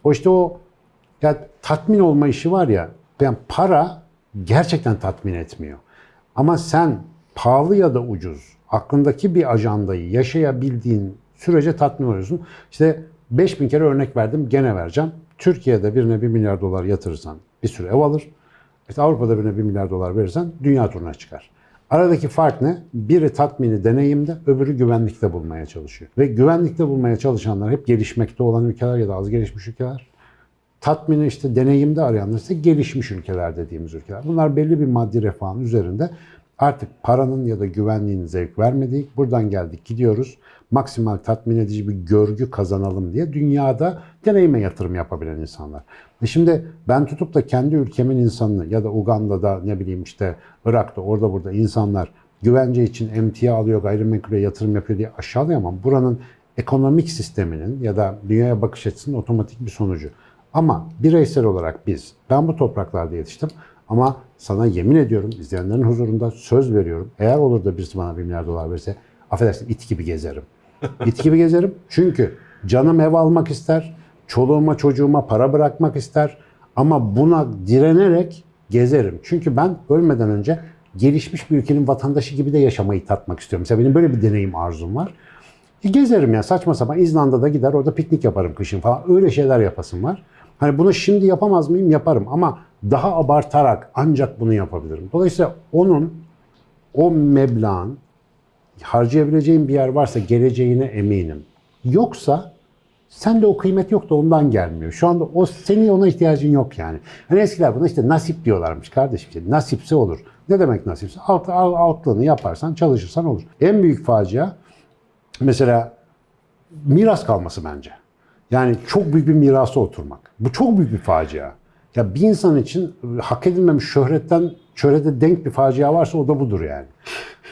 O işte o ya tatmin olma işi var ya, yani para gerçekten tatmin etmiyor. Ama sen pahalı ya da ucuz aklındaki bir ajandayı yaşayabildiğin sürece tatmin oluyorsun. İşte 5000 kere örnek verdim gene vereceğim. Türkiye'de birine 1 milyar dolar yatırırsan bir sürü ev alır. İşte Avrupa'da birine 1 milyar dolar verirsen dünya turuna çıkar. Aradaki fark ne? Biri tatmini deneyimde, öbürü güvenlikte bulmaya çalışıyor. Ve güvenlikte bulmaya çalışanlar hep gelişmekte olan ülkeler ya da az gelişmiş ülkeler. Tatmini işte deneyimde arayanlar ise gelişmiş ülkeler dediğimiz ülkeler. Bunlar belli bir maddi refahın üzerinde Artık paranın ya da güvenliğin zevk vermediği, buradan geldik gidiyoruz. Maksimal tatmin edici bir görgü kazanalım diye dünyada deneyime yatırım yapabilen insanlar. E şimdi ben tutup da kendi ülkemin insanını ya da Uganda'da ne bileyim işte Irak'ta orada burada insanlar güvence için emtia alıyor, gayrimenkule yatırım yapıyor diye aşağılayamam. Buranın ekonomik sisteminin ya da dünyaya bakış açısının otomatik bir sonucu. Ama bireysel olarak biz, ben bu topraklarda yetiştim ama sana yemin ediyorum izleyenlerin huzurunda söz veriyorum. Eğer olur da birisi bana bir milyar dolar verirse affedersin it gibi gezerim. İt gibi gezerim çünkü canım ev almak ister, çoluğuma çocuğuma para bırakmak ister ama buna direnerek gezerim. Çünkü ben ölmeden önce gelişmiş bir ülkenin vatandaşı gibi de yaşamayı tatmak istiyorum. Mesela benim böyle bir deneyim arzum var. E, gezerim ya saçma sapan İzlanda'da gider orada piknik yaparım kışın falan. Öyle şeyler yapasım var. Hani bunu şimdi yapamaz mıyım? Yaparım ama daha abartarak ancak bunu yapabilirim. Dolayısıyla onun o meblağın harcayabileceğin bir yer varsa geleceğine eminim. Yoksa sende o kıymet yok da ondan gelmiyor. Şu anda o senin ona ihtiyacın yok yani. Hani eskiler buna işte nasip diyorlarmış kardeşim. İşte nasipse olur. Ne demek nasipse? Alt, alt, altlığını yaparsan, çalışırsan olur. En büyük facia mesela miras kalması bence. Yani çok büyük bir mirasa oturmak. Bu çok büyük bir facia. Ya bir insan için hak edilmemiş şöhretten şöhrete denk bir facia varsa o da budur yani.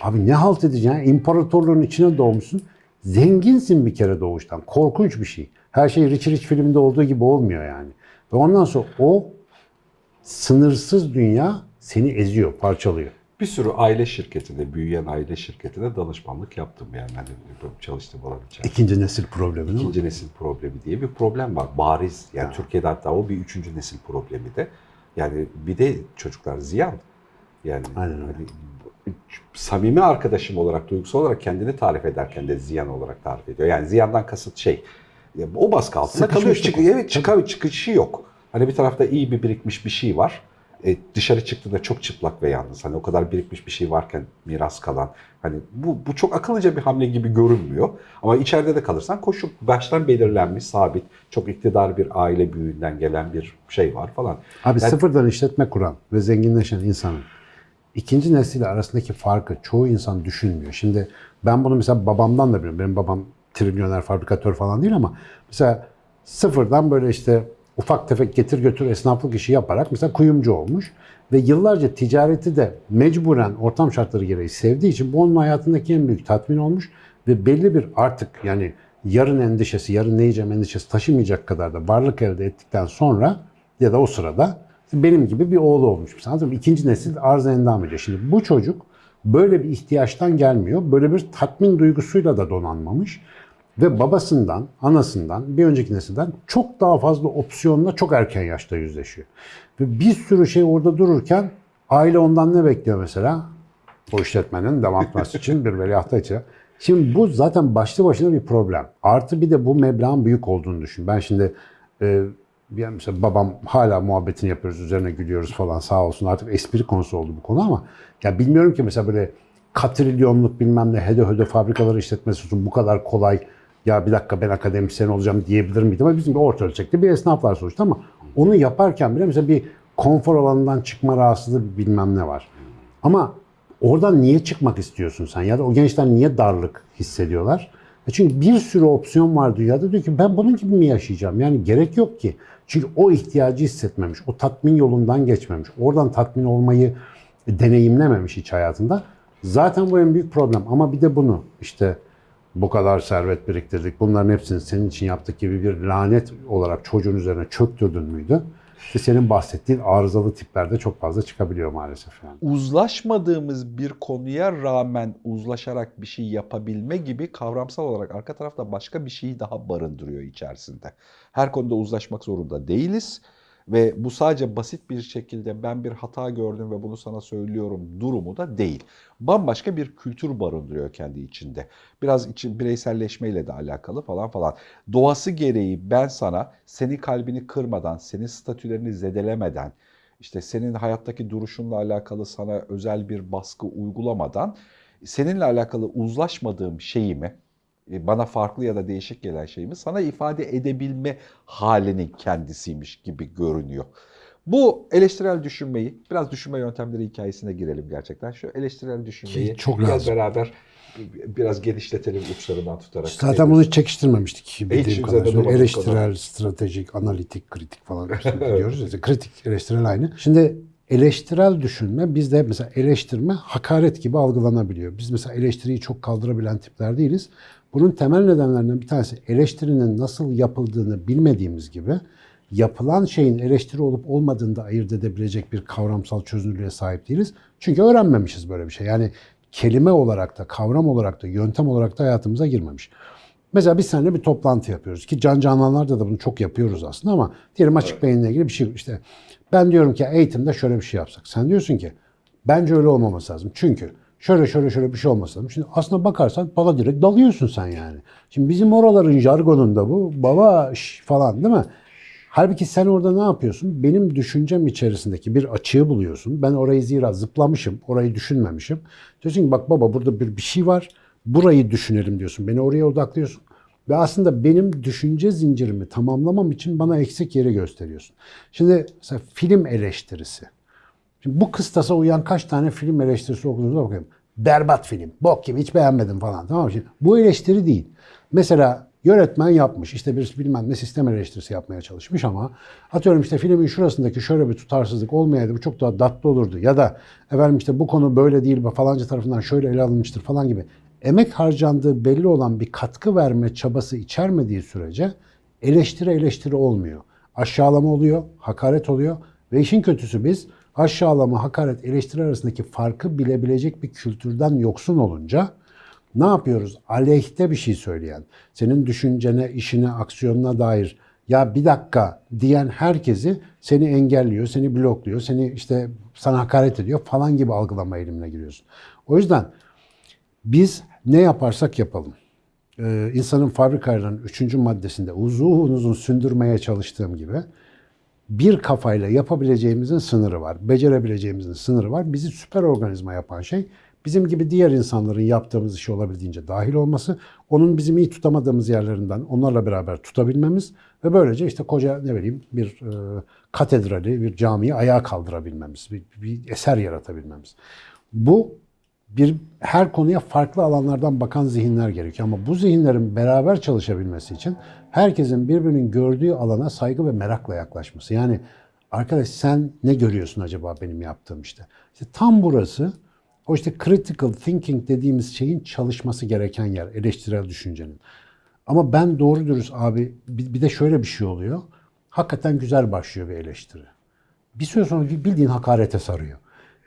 Abi ne halt edeceksin? İmparatorluğun içine doğmuşsun. Zenginsin bir kere doğuştan. Korkunç bir şey. Her şey Rich Rich filminde olduğu gibi olmuyor yani. Ve ondan sonra o sınırsız dünya seni eziyor, parçalıyor. Bir sürü aile şirketinde, büyüyen aile şirketine danışmanlık yaptım yani. Hani çalıştığım alan içerisinde. İkinci nesil problemi değil mi? İkinci nesil problemi diye bir problem var. Bariz. Yani Türkiye'de hatta o bir üçüncü nesil problemi de. Yani bir de çocuklar ziyan. Yani Aynen hani samimi arkadaşım olarak, duygusal olarak kendini tarif ederken de ziyan olarak tarif ediyor. Yani ziyandan kasıt şey. o baskı altında kalıyor. Çık, evet çıkar, çıkışı yok. Hani bir tarafta iyi bir birikmiş bir şey var. E, dışarı çıktığında çok çıplak ve yalnız. Hani o kadar birikmiş bir şey varken miras kalan. Hani bu, bu çok akıllıca bir hamle gibi görünmüyor. Ama içeride de kalırsan koşu baştan belirlenmiş, sabit, çok iktidar bir aile büyüğünden gelen bir şey var falan. Abi Yani- sıfırdan işletme kuran ve zenginleşen insanın ikinci nesille arasındaki farkı çoğu insan düşünmüyor. Şimdi ben bunu mesela babamdan da biliyorum. Benim babam trilyoner fabrikatör falan değil ama mesela sıfırdan böyle işte ufak tefek getir götür esnaflık işi yaparak mesela kuyumcu olmuş. Ve yıllarca ticareti de mecburen ortam şartları gereği sevdiği için bu onun hayatındaki en büyük tatmin olmuş. Ve belli bir artık yani yarın endişesi, yarın ne yiyeceğim endişesi taşımayacak kadar da varlık elde ettikten sonra ya da o sırada benim gibi bir oğlu olmuş. Mı? İkinci nesil arz endam ediyor. Şimdi bu çocuk böyle bir ihtiyaçtan gelmiyor. Böyle bir tatmin duygusuyla da donanmamış. Ve babasından, anasından, bir önceki nesilden çok daha fazla opsiyonla çok erken yaşta yüzleşiyor. Ve bir sürü şey orada dururken aile ondan ne bekliyor mesela? O işletmenin devam etmesi için bir veliahta için. Şimdi bu zaten başlı başına bir problem. Artı bir de bu meblağın büyük olduğunu düşün. Ben şimdi e, yani mesela babam hala muhabbetini yapıyoruz, üzerine gülüyoruz falan sağ olsun. Artık espri konusu oldu bu konu ama ya bilmiyorum ki mesela böyle katrilyonluk bilmem ne hede hede fabrikaları işletmesi için bu kadar kolay ya bir dakika ben akademisyen olacağım diyebilir miydim? Ama bizim bir orta ölçekte bir esnaflar sonuçta ama onu yaparken bile mesela bir konfor alanından çıkma rahatsızlığı bilmem ne var. Ama oradan niye çıkmak istiyorsun sen? Ya da o gençler niye darlık hissediyorlar? E Çünkü bir sürü opsiyon var dünyada. Diyor ki ben bunun gibi mi yaşayacağım? Yani gerek yok ki. Çünkü o ihtiyacı hissetmemiş. O tatmin yolundan geçmemiş. Oradan tatmin olmayı deneyimlememiş hiç hayatında. Zaten bu en büyük problem. Ama bir de bunu işte bu kadar servet biriktirdik. Bunların hepsini senin için yaptık gibi bir lanet olarak çocuğun üzerine çöktürdün müydü? İşte senin bahsettiğin arızalı tiplerde çok fazla çıkabiliyor maalesef yani. uzlaşmadığımız bir konuya rağmen uzlaşarak bir şey yapabilme gibi kavramsal olarak arka tarafta başka bir şeyi daha barındırıyor içerisinde. Her konuda uzlaşmak zorunda değiliz ve bu sadece basit bir şekilde ben bir hata gördüm ve bunu sana söylüyorum durumu da değil. Bambaşka bir kültür barındırıyor kendi içinde. Biraz içi, bireyselleşmeyle de alakalı falan falan. Doğası gereği ben sana seni kalbini kırmadan, senin statülerini zedelemeden, işte senin hayattaki duruşunla alakalı sana özel bir baskı uygulamadan seninle alakalı uzlaşmadığım şeyimi, bana farklı ya da değişik gelen şeyimi sana ifade edebilme halinin kendisiymiş gibi görünüyor. Bu eleştirel düşünmeyi, biraz düşünme yöntemleri hikayesine girelim gerçekten. Şu eleştirel düşünmeyi Ki çok gel lazım. beraber biraz genişletelim uçlarından tutarak. Zaten bunu çekiştirmemiştik bildiğim kadarıyla. Eleştirel, stratejik, analitik, kritik falan diyoruz. İşte kritik, eleştirel aynı. Şimdi eleştirel düşünme bizde mesela eleştirme hakaret gibi algılanabiliyor. Biz mesela eleştiriyi çok kaldırabilen tipler değiliz. Bunun temel nedenlerinden bir tanesi eleştirinin nasıl yapıldığını bilmediğimiz gibi yapılan şeyin eleştiri olup olmadığını da ayırt edebilecek bir kavramsal çözünürlüğe sahip değiliz. Çünkü öğrenmemişiz böyle bir şey. Yani kelime olarak da, kavram olarak da, yöntem olarak da hayatımıza girmemiş. Mesela biz seninle bir toplantı yapıyoruz ki can canlılarda da bunu çok yapıyoruz aslında ama diyelim açık beyinle ilgili bir şey işte ben diyorum ki eğitimde şöyle bir şey yapsak. Sen diyorsun ki bence öyle olmaması lazım. Çünkü şöyle şöyle şöyle bir şey olması lazım. Şimdi aslına bakarsan bana direkt dalıyorsun sen yani. Şimdi bizim oraların jargonunda bu baba şş falan değil mi? Halbuki sen orada ne yapıyorsun? Benim düşüncem içerisindeki bir açığı buluyorsun. Ben orayı zira zıplamışım, orayı düşünmemişim. Diyorsun ki bak baba burada bir, bir şey var. Burayı düşünelim diyorsun. Beni oraya odaklıyorsun. Ve aslında benim düşünce zincirimi tamamlamam için bana eksik yeri gösteriyorsun. Şimdi mesela film eleştirisi. Şimdi bu kıstasa uyan kaç tane film eleştirisi okuduğunuza bakayım. Berbat film, bok gibi hiç beğenmedim falan. Tamam mı? Şimdi bu eleştiri değil. Mesela yönetmen yapmış, işte bir bilmem ne sistem eleştirisi yapmaya çalışmış ama atıyorum işte filmin şurasındaki şöyle bir tutarsızlık olmayaydı bu çok daha tatlı olurdu. Ya da efendim işte bu konu böyle değil falanca tarafından şöyle ele alınmıştır falan gibi. Emek harcandığı belli olan bir katkı verme çabası içermediği sürece eleştiri eleştiri olmuyor. Aşağılama oluyor, hakaret oluyor ve işin kötüsü biz aşağılama, hakaret, eleştiri arasındaki farkı bilebilecek bir kültürden yoksun olunca ne yapıyoruz? Aleyhte bir şey söyleyen, senin düşüncene, işine, aksiyonuna dair ya bir dakika diyen herkesi seni engelliyor, seni blokluyor, seni işte sana hakaret ediyor falan gibi algılama eğilimine giriyorsun. O yüzden biz ne yaparsak yapalım. Ee, insanın fabrikalarının üçüncü maddesinde uzun uzun sündürmeye çalıştığım gibi bir kafayla yapabileceğimizin sınırı var. Becerebileceğimizin sınırı var. Bizi süper organizma yapan şey bizim gibi diğer insanların yaptığımız işi olabildiğince dahil olması, onun bizim iyi tutamadığımız yerlerinden onlarla beraber tutabilmemiz ve böylece işte koca ne bileyim bir e, katedrali, bir camiyi ayağa kaldırabilmemiz, bir, bir eser yaratabilmemiz. Bu bir her konuya farklı alanlardan bakan zihinler gerekiyor. Ama bu zihinlerin beraber çalışabilmesi için herkesin birbirinin gördüğü alana saygı ve merakla yaklaşması. Yani arkadaş sen ne görüyorsun acaba benim yaptığım işte? İşte tam burası o işte critical thinking dediğimiz şeyin çalışması gereken yer, eleştirel düşüncenin. Ama ben doğru dürüst abi bir de şöyle bir şey oluyor. Hakikaten güzel başlıyor bir eleştiri. Bir süre sonra bildiğin hakarete sarıyor.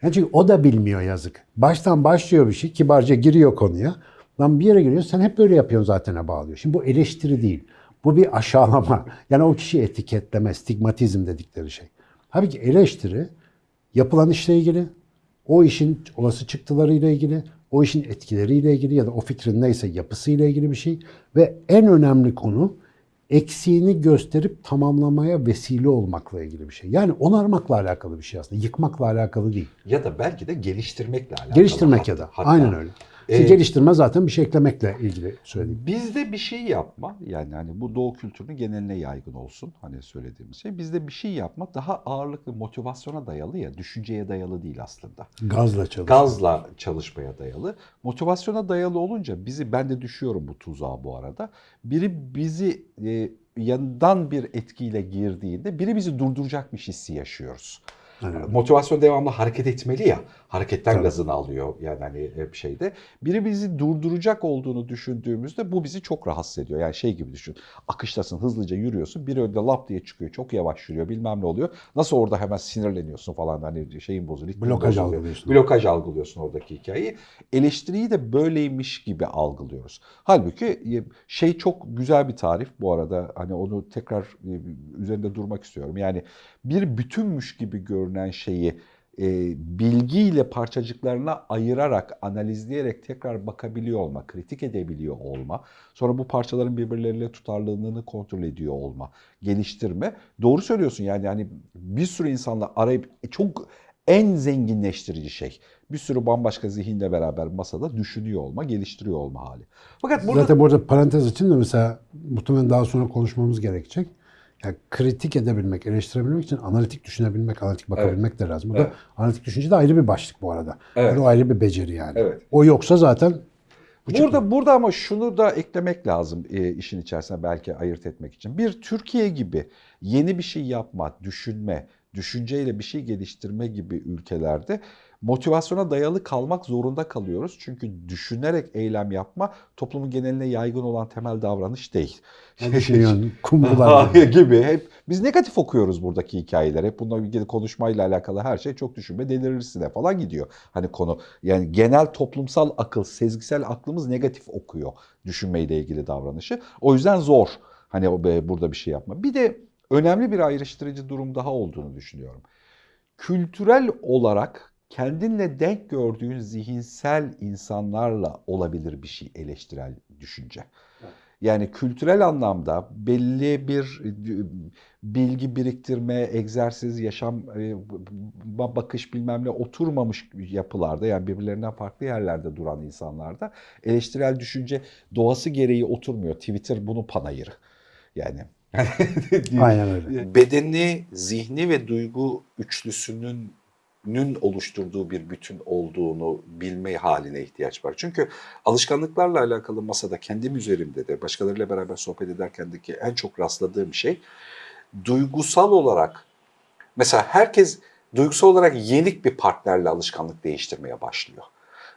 Çünkü o da bilmiyor yazık. Baştan başlıyor bir şey, kibarca giriyor konuya. Lan bir yere giriyor, sen hep böyle yapıyorsun zaten'e bağlıyor. Şimdi bu eleştiri değil. Bu bir aşağılama. Yani o kişi etiketleme, stigmatizm dedikleri şey. Halbuki eleştiri yapılan işle ilgili, o işin olası çıktılarıyla ilgili, o işin etkileriyle ilgili ya da o fikrin neyse yapısıyla ilgili bir şey. Ve en önemli konu eksiğini gösterip tamamlamaya vesile olmakla ilgili bir şey. Yani onarmakla alakalı bir şey aslında. Yıkmakla alakalı değil. Ya da belki de geliştirmekle alakalı. Geliştirmek ya Hatta- da. hatta. Aynen öyle. Ee, geliştirme zaten bir şey eklemekle ilgili söyleyeyim. Bizde bir şey yapma yani hani bu doğu kültürünün geneline yaygın olsun hani söylediğimiz şey. Bizde bir şey yapma daha ağırlıklı motivasyona dayalı ya düşünceye dayalı değil aslında. Gazla çalış. Gazla çalışmaya dayalı. Motivasyona dayalı olunca bizi ben de düşüyorum bu tuzağa bu arada. Biri bizi e, yandan bir etkiyle girdiğinde biri bizi durduracakmış hissi yaşıyoruz. Aynen. Motivasyon devamlı hareket etmeli ya. Hareketten Tabii. gazını alıyor yani hani hep şeyde. Biri bizi durduracak olduğunu düşündüğümüzde bu bizi çok rahatsız ediyor. Yani şey gibi düşün. Akıştasın hızlıca yürüyorsun. Biri önde lap diye çıkıyor. Çok yavaş yürüyor bilmem ne oluyor. Nasıl orada hemen sinirleniyorsun falan hani şeyin bozuluyor. Blokaj bozuluyor. algılıyorsun. Blokaj algılıyorsun oradaki hikayeyi. Eleştiriyi de böyleymiş gibi algılıyoruz. Halbuki e, şey çok güzel bir tarif bu arada. Hani onu tekrar e, üzerinde durmak istiyorum. Yani bir bütünmüş gibi görünen şeyi e, bilgiyle parçacıklarına ayırarak, analizleyerek tekrar bakabiliyor olma, kritik edebiliyor olma, sonra bu parçaların birbirleriyle tutarlılığını kontrol ediyor olma, geliştirme. Doğru söylüyorsun yani yani bir sürü insanla arayıp e, çok en zenginleştirici şey. Bir sürü bambaşka zihinle beraber masada düşünüyor olma, geliştiriyor olma hali. Fakat burada Zaten burada parantez için de mesela muhtemelen daha sonra konuşmamız gerekecek. Yani kritik edebilmek, eleştirebilmek için analitik düşünebilmek, analitik bakabilmek de lazım. Bu Evet. da analitik düşünce de ayrı bir başlık bu arada. Evet. O ayrı bir beceri yani. Evet. O yoksa zaten bu Burada burada ama şunu da eklemek lazım e, işin içerisine belki ayırt etmek için. Bir Türkiye gibi yeni bir şey yapma, düşünme, düşünceyle bir şey geliştirme gibi ülkelerde motivasyona dayalı kalmak zorunda kalıyoruz. Çünkü düşünerek eylem yapma toplumun geneline yaygın olan temel davranış değil. düşünüyorsun? Kumrular. Hayır gibi. Hep biz negatif okuyoruz buradaki hikayeler. Hep bununla ilgili konuşmayla alakalı her şey çok düşünme delirirsin falan gidiyor. Hani konu yani genel toplumsal akıl, sezgisel aklımız negatif okuyor düşünmeyle ilgili davranışı. O yüzden zor. Hani burada bir şey yapma. Bir de önemli bir ayrıştırıcı durum daha olduğunu düşünüyorum. Kültürel olarak kendinle denk gördüğün zihinsel insanlarla olabilir bir şey eleştirel düşünce. Yani kültürel anlamda belli bir e, bilgi biriktirme, egzersiz, yaşam e, ba- bakış bilmem ne oturmamış yapılarda yani birbirlerinden farklı yerlerde duran insanlarda eleştirel düşünce doğası gereği oturmuyor. Twitter bunun panayırı. Yani Aynen öyle. bedeni, zihni ve duygu üçlüsünün nün oluşturduğu bir bütün olduğunu bilme haline ihtiyaç var. Çünkü alışkanlıklarla alakalı masada kendim üzerimde de başkalarıyla beraber sohbet ederkendeki en çok rastladığım şey duygusal olarak mesela herkes duygusal olarak yenik bir partnerle alışkanlık değiştirmeye başlıyor.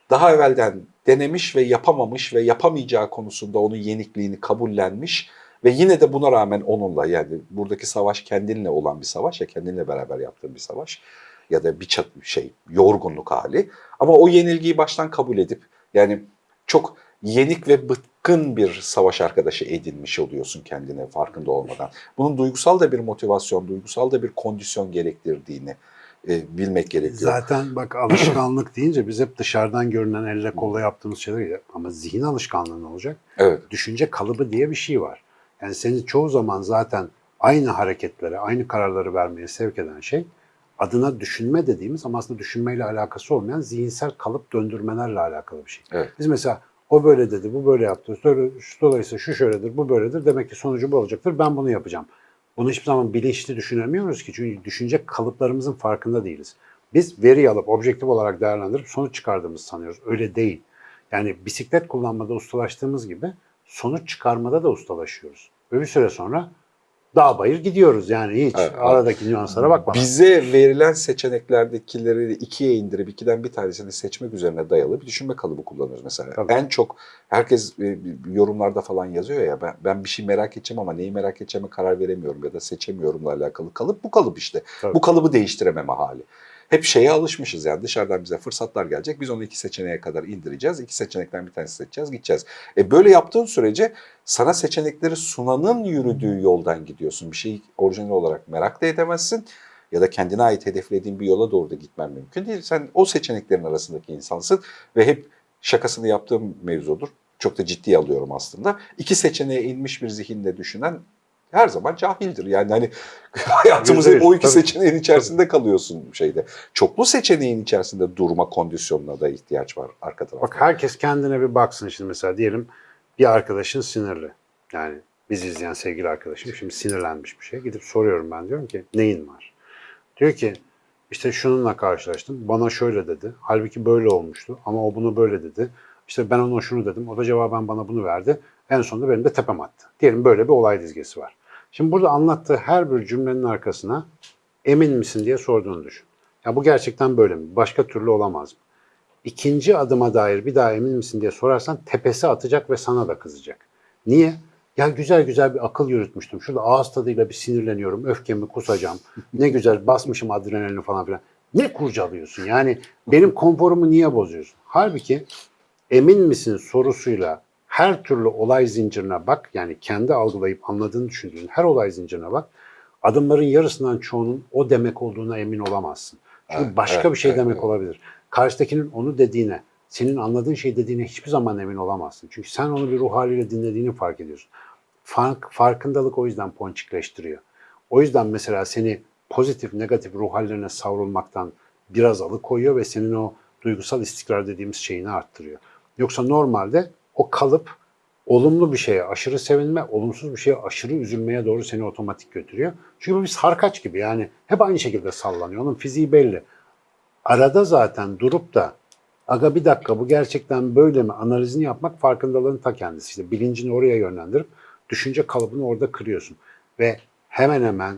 Daha evvelden denemiş ve yapamamış ve yapamayacağı konusunda onun yenikliğini kabullenmiş ve yine de buna rağmen onunla yani buradaki savaş kendinle olan bir savaş ya kendinle beraber yaptığın bir savaş ya da bir şey yorgunluk hali ama o yenilgiyi baştan kabul edip yani çok yenik ve bıkkın bir savaş arkadaşı edinmiş oluyorsun kendine farkında olmadan. Bunun duygusal da bir motivasyon, duygusal da bir kondisyon gerektirdiğini e, bilmek gerekiyor. Zaten bak alışkanlık deyince biz hep dışarıdan görünen elle kolla yaptığımız şeyler ama zihin alışkanlığı ne olacak? Evet. Düşünce kalıbı diye bir şey var. Yani seni çoğu zaman zaten aynı hareketlere, aynı kararları vermeye sevk eden şey adına düşünme dediğimiz ama aslında düşünmeyle alakası olmayan zihinsel kalıp döndürmelerle alakalı bir şey. Evet. Biz mesela o böyle dedi, bu böyle yaptı. Dolayısıyla şu şöyledir, bu böyledir. Demek ki sonucu bu olacaktır. Ben bunu yapacağım. Bunu hiçbir zaman bilinçli düşünemiyoruz ki. Çünkü düşünce kalıplarımızın farkında değiliz. Biz veri alıp objektif olarak değerlendirip sonuç çıkardığımızı sanıyoruz. Öyle değil. Yani bisiklet kullanmada ustalaştığımız gibi sonuç çıkarmada da ustalaşıyoruz. Ve bir süre sonra dağ bayır gidiyoruz. Yani hiç Evet, aradaki nüanslara bakmadan. Bize verilen seçeneklerdekileri ikiye indirip ikiden bir tanesini seçmek üzerine dayalı bir düşünme kalıbı kullanıyoruz mesela. Tabii. En çok herkes e, yorumlarda falan yazıyor ya ben, ben bir şey merak edeceğim ama neyi merak edeceğime karar veremiyorum ya da seçemiyorumla alakalı kalıp bu kalıp işte. Tabii. Bu kalıbı değiştirememe hali. Hep şeye alışmışız yani dışarıdan bize fırsatlar gelecek. Biz onu iki seçeneğe kadar indireceğiz. İki seçenekten bir tanesi seçeceğiz, gideceğiz. E böyle yaptığın sürece sana seçenekleri sunanın yürüdüğü yoldan gidiyorsun. Bir şeyi orijinal olarak merak da edemezsin. Ya da kendine ait hedeflediğin bir yola doğru da gitmen mümkün değil. Sen o seçeneklerin arasındaki insansın ve hep şakasını yaptığım mevzudur. Çok da ciddiye alıyorum aslında. İki seçeneğe inmiş bir zihinle düşünen her zaman cahildir. Yani hani hayatımız hep o iki Tabii. seçeneğin içerisinde kalıyorsun şeyde. Çoklu seçeneğin içerisinde durma kondisyonuna da ihtiyaç var arka tarafta. Bak herkes kendine bir baksın şimdi mesela diyelim bir arkadaşın sinirli. Yani bizi izleyen sevgili arkadaşım şimdi sinirlenmiş bir şey. Gidip soruyorum ben diyorum ki neyin var? Diyor ki işte şununla karşılaştım. Bana şöyle dedi. Halbuki böyle olmuştu ama o bunu böyle dedi. İşte ben ona şunu dedim. O da cevaben bana bunu verdi. En sonunda benim de tepem attı. Diyelim böyle bir olay dizgesi var. Şimdi burada anlattığı her bir cümlenin arkasına emin misin diye sorduğunu düşün. Ya bu gerçekten böyle mi? Başka türlü olamaz mı? İkinci adıma dair bir daha emin misin diye sorarsan tepesi atacak ve sana da kızacak. Niye? Ya güzel güzel bir akıl yürütmüştüm. Şurada ağız tadıyla bir sinirleniyorum. Öfkemi kusacağım. Ne güzel basmışım adrenalini falan filan. Ne kurcalıyorsun? Yani benim konforumu niye bozuyorsun? Halbuki emin misin sorusuyla her türlü olay zincirine bak. Yani kendi algılayıp anladığını düşündüğün her olay zincirine bak. Adımların yarısından çoğunun o demek olduğuna emin olamazsın. Çünkü Evet, başka evet, bir şey evet, demek evet. olabilir. Karşıdakinin onu dediğine, senin anladığın şey dediğine hiçbir zaman emin olamazsın. Çünkü sen onu bir ruh haliyle dinlediğini fark ediyorsun. Fark, farkındalık o yüzden ponçikleştiriyor. O yüzden mesela seni pozitif, negatif ruh hallerine savrulmaktan biraz alıkoyuyor ve senin o duygusal istikrar dediğimiz şeyini arttırıyor. Yoksa normalde o kalıp olumlu bir şeye aşırı sevinme, olumsuz bir şeye aşırı üzülmeye doğru seni otomatik götürüyor. Çünkü bu bir sarkaç gibi yani hep aynı şekilde sallanıyor. Onun fiziği belli. Arada zaten durup da aga bir dakika bu gerçekten böyle mi analizini yapmak farkındalığın ta kendisi. İşte bilincini oraya yönlendirip düşünce kalıbını orada kırıyorsun. Ve hemen hemen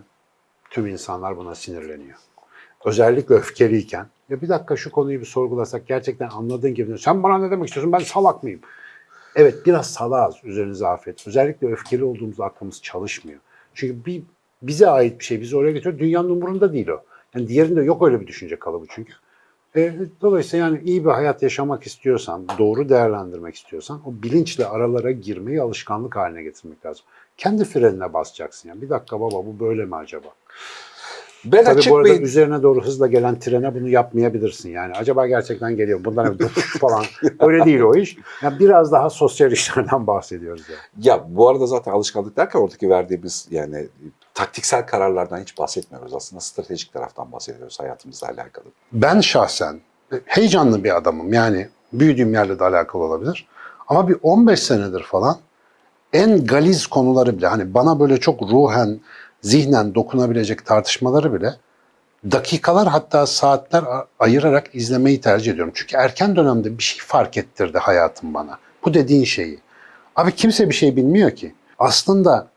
tüm insanlar buna sinirleniyor. Özellikle öfkeliyken ya bir dakika şu konuyu bir sorgulasak gerçekten anladığın gibi sen bana ne demek istiyorsun ben salak mıyım? Evet biraz salağız üzerinize afiyet. Özellikle öfkeli olduğumuz aklımız çalışmıyor. Çünkü bir bize ait bir şey bizi oraya getiriyor. Dünyanın umurunda değil o. Yani diğerinde yok öyle bir düşünce kalıbı çünkü. E, dolayısıyla yani iyi bir hayat yaşamak istiyorsan, doğru değerlendirmek istiyorsan o bilinçle aralara girmeyi alışkanlık haline getirmek lazım. Kendi frenine basacaksın. Yani bir dakika baba bu böyle mi acaba? Ben Tabii açık bu arada bir üzerine doğru hızla gelen trene bunu yapmayabilirsin. Yani acaba gerçekten geliyor bundan falan. Öyle değil o iş. Yani biraz daha sosyal işlerden bahsediyoruz yani. Ya bu arada zaten alışkanlık derken oradaki verdiğimiz yani taktiksel kararlardan hiç bahsetmiyoruz. Aslında stratejik taraftan bahsediyoruz hayatımızla alakalı. Ben şahsen heyecanlı bir adamım. Yani büyüdüğüm yerle de alakalı olabilir. Ama bir 15 senedir falan en galiz konuları bile hani bana böyle çok ruhen, zihnen dokunabilecek tartışmaları bile dakikalar hatta saatler ayırarak izlemeyi tercih ediyorum. Çünkü erken dönemde bir şey fark ettirdi hayatım bana. Bu dediğin şeyi. Abi kimse bir şey bilmiyor ki. Aslında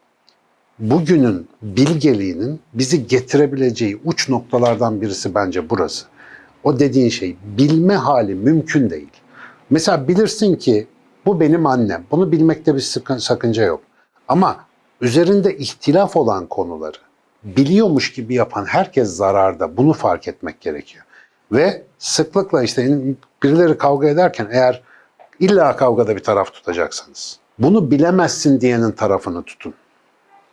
bugünün bilgeliğinin bizi getirebileceği uç noktalardan birisi bence burası. O dediğin şey bilme hali mümkün değil. Mesela bilirsin ki bu benim annem. Bunu bilmekte bir sakınca yok. Ama üzerinde ihtilaf olan konuları biliyormuş gibi yapan herkes zararda. Bunu fark etmek gerekiyor. Ve sıklıkla işte birileri kavga ederken eğer illa kavgada bir taraf tutacaksanız bunu bilemezsin diyenin tarafını tutun.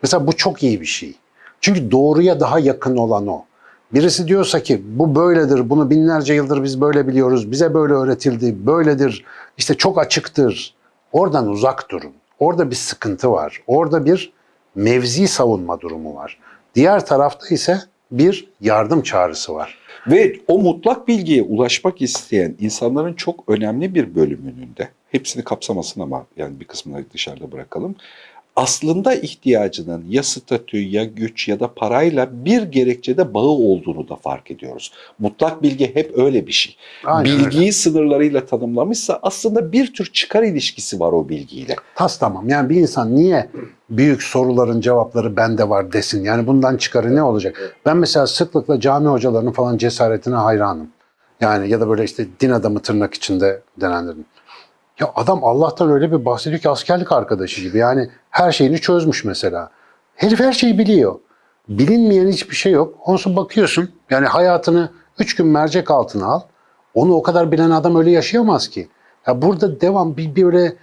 Mesela bu çok iyi bir şey. Çünkü doğruya daha yakın olan o. Birisi diyorsa ki bu böyledir, bunu binlerce yıldır biz böyle biliyoruz, bize böyle öğretildi, böyledir, işte çok açıktır. Oradan uzak durun. Orada bir sıkıntı var. Orada bir mevzi savunma durumu var. Diğer tarafta ise bir yardım çağrısı var. Ve o mutlak bilgiye ulaşmak isteyen insanların çok önemli bir bölümünün de hepsini kapsamasın ama yani bir kısmını dışarıda bırakalım. Aslında ihtiyacının ya statü ya güç ya da parayla bir gerekçede bağı olduğunu da fark ediyoruz. Mutlak bilgi hep öyle bir şey. Aynen Bilgiyi sınırlarıyla tanımlamışsa aslında bir tür çıkar ilişkisi var o bilgiyle. Tas tamam. Yani bir insan niye büyük soruların cevapları bende var desin? Yani bundan çıkarı ne olacak? Ben mesela sıklıkla cami hocalarının falan cesaretine hayranım. Yani ya da böyle işte din adamı tırnak içinde denenlerin. Ya adam Allah'tan öyle bir bahsediyor ki askerlik arkadaşı gibi. Yani her şeyini çözmüş mesela. Herif her şeyi biliyor. Bilinmeyen hiçbir şey yok. Ondan bakıyorsun yani hayatını üç gün mercek altına al. Onu o kadar bilen adam öyle yaşayamaz ki. Ya burada devam bir böyle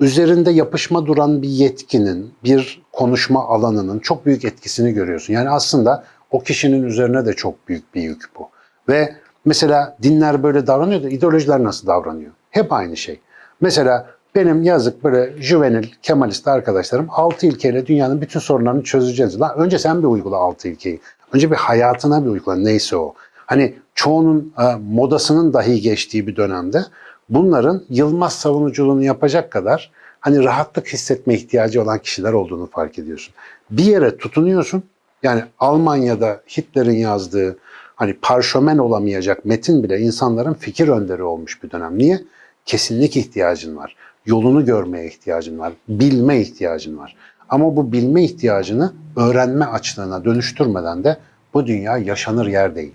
üzerinde yapışma duran bir yetkinin, bir konuşma alanının çok büyük etkisini görüyorsun. Yani aslında o kişinin üzerine de çok büyük bir yük bu. Ve mesela dinler böyle davranıyor da ideolojiler nasıl davranıyor? Hep aynı şey. Mesela benim yazık böyle juvenil, kemalist arkadaşlarım 6 ilkeyle dünyanın bütün sorunlarını çözeceğiz. Lan önce sen bir uygula 6 ilkeyi. Önce bir hayatına bir uygula neyse o. Hani çoğunun e, modasının dahi geçtiği bir dönemde bunların Yılmaz savunuculuğunu yapacak kadar hani rahatlık hissetme ihtiyacı olan kişiler olduğunu fark ediyorsun. Bir yere tutunuyorsun. Yani Almanya'da Hitler'in yazdığı hani parşömen olamayacak metin bile insanların fikir önderi olmuş bir dönem. Niye? Kesinlik ihtiyacın var. Yolunu görmeye ihtiyacın var. Bilme ihtiyacın var. Ama bu bilme ihtiyacını öğrenme açlığına dönüştürmeden de bu dünya yaşanır yer değil.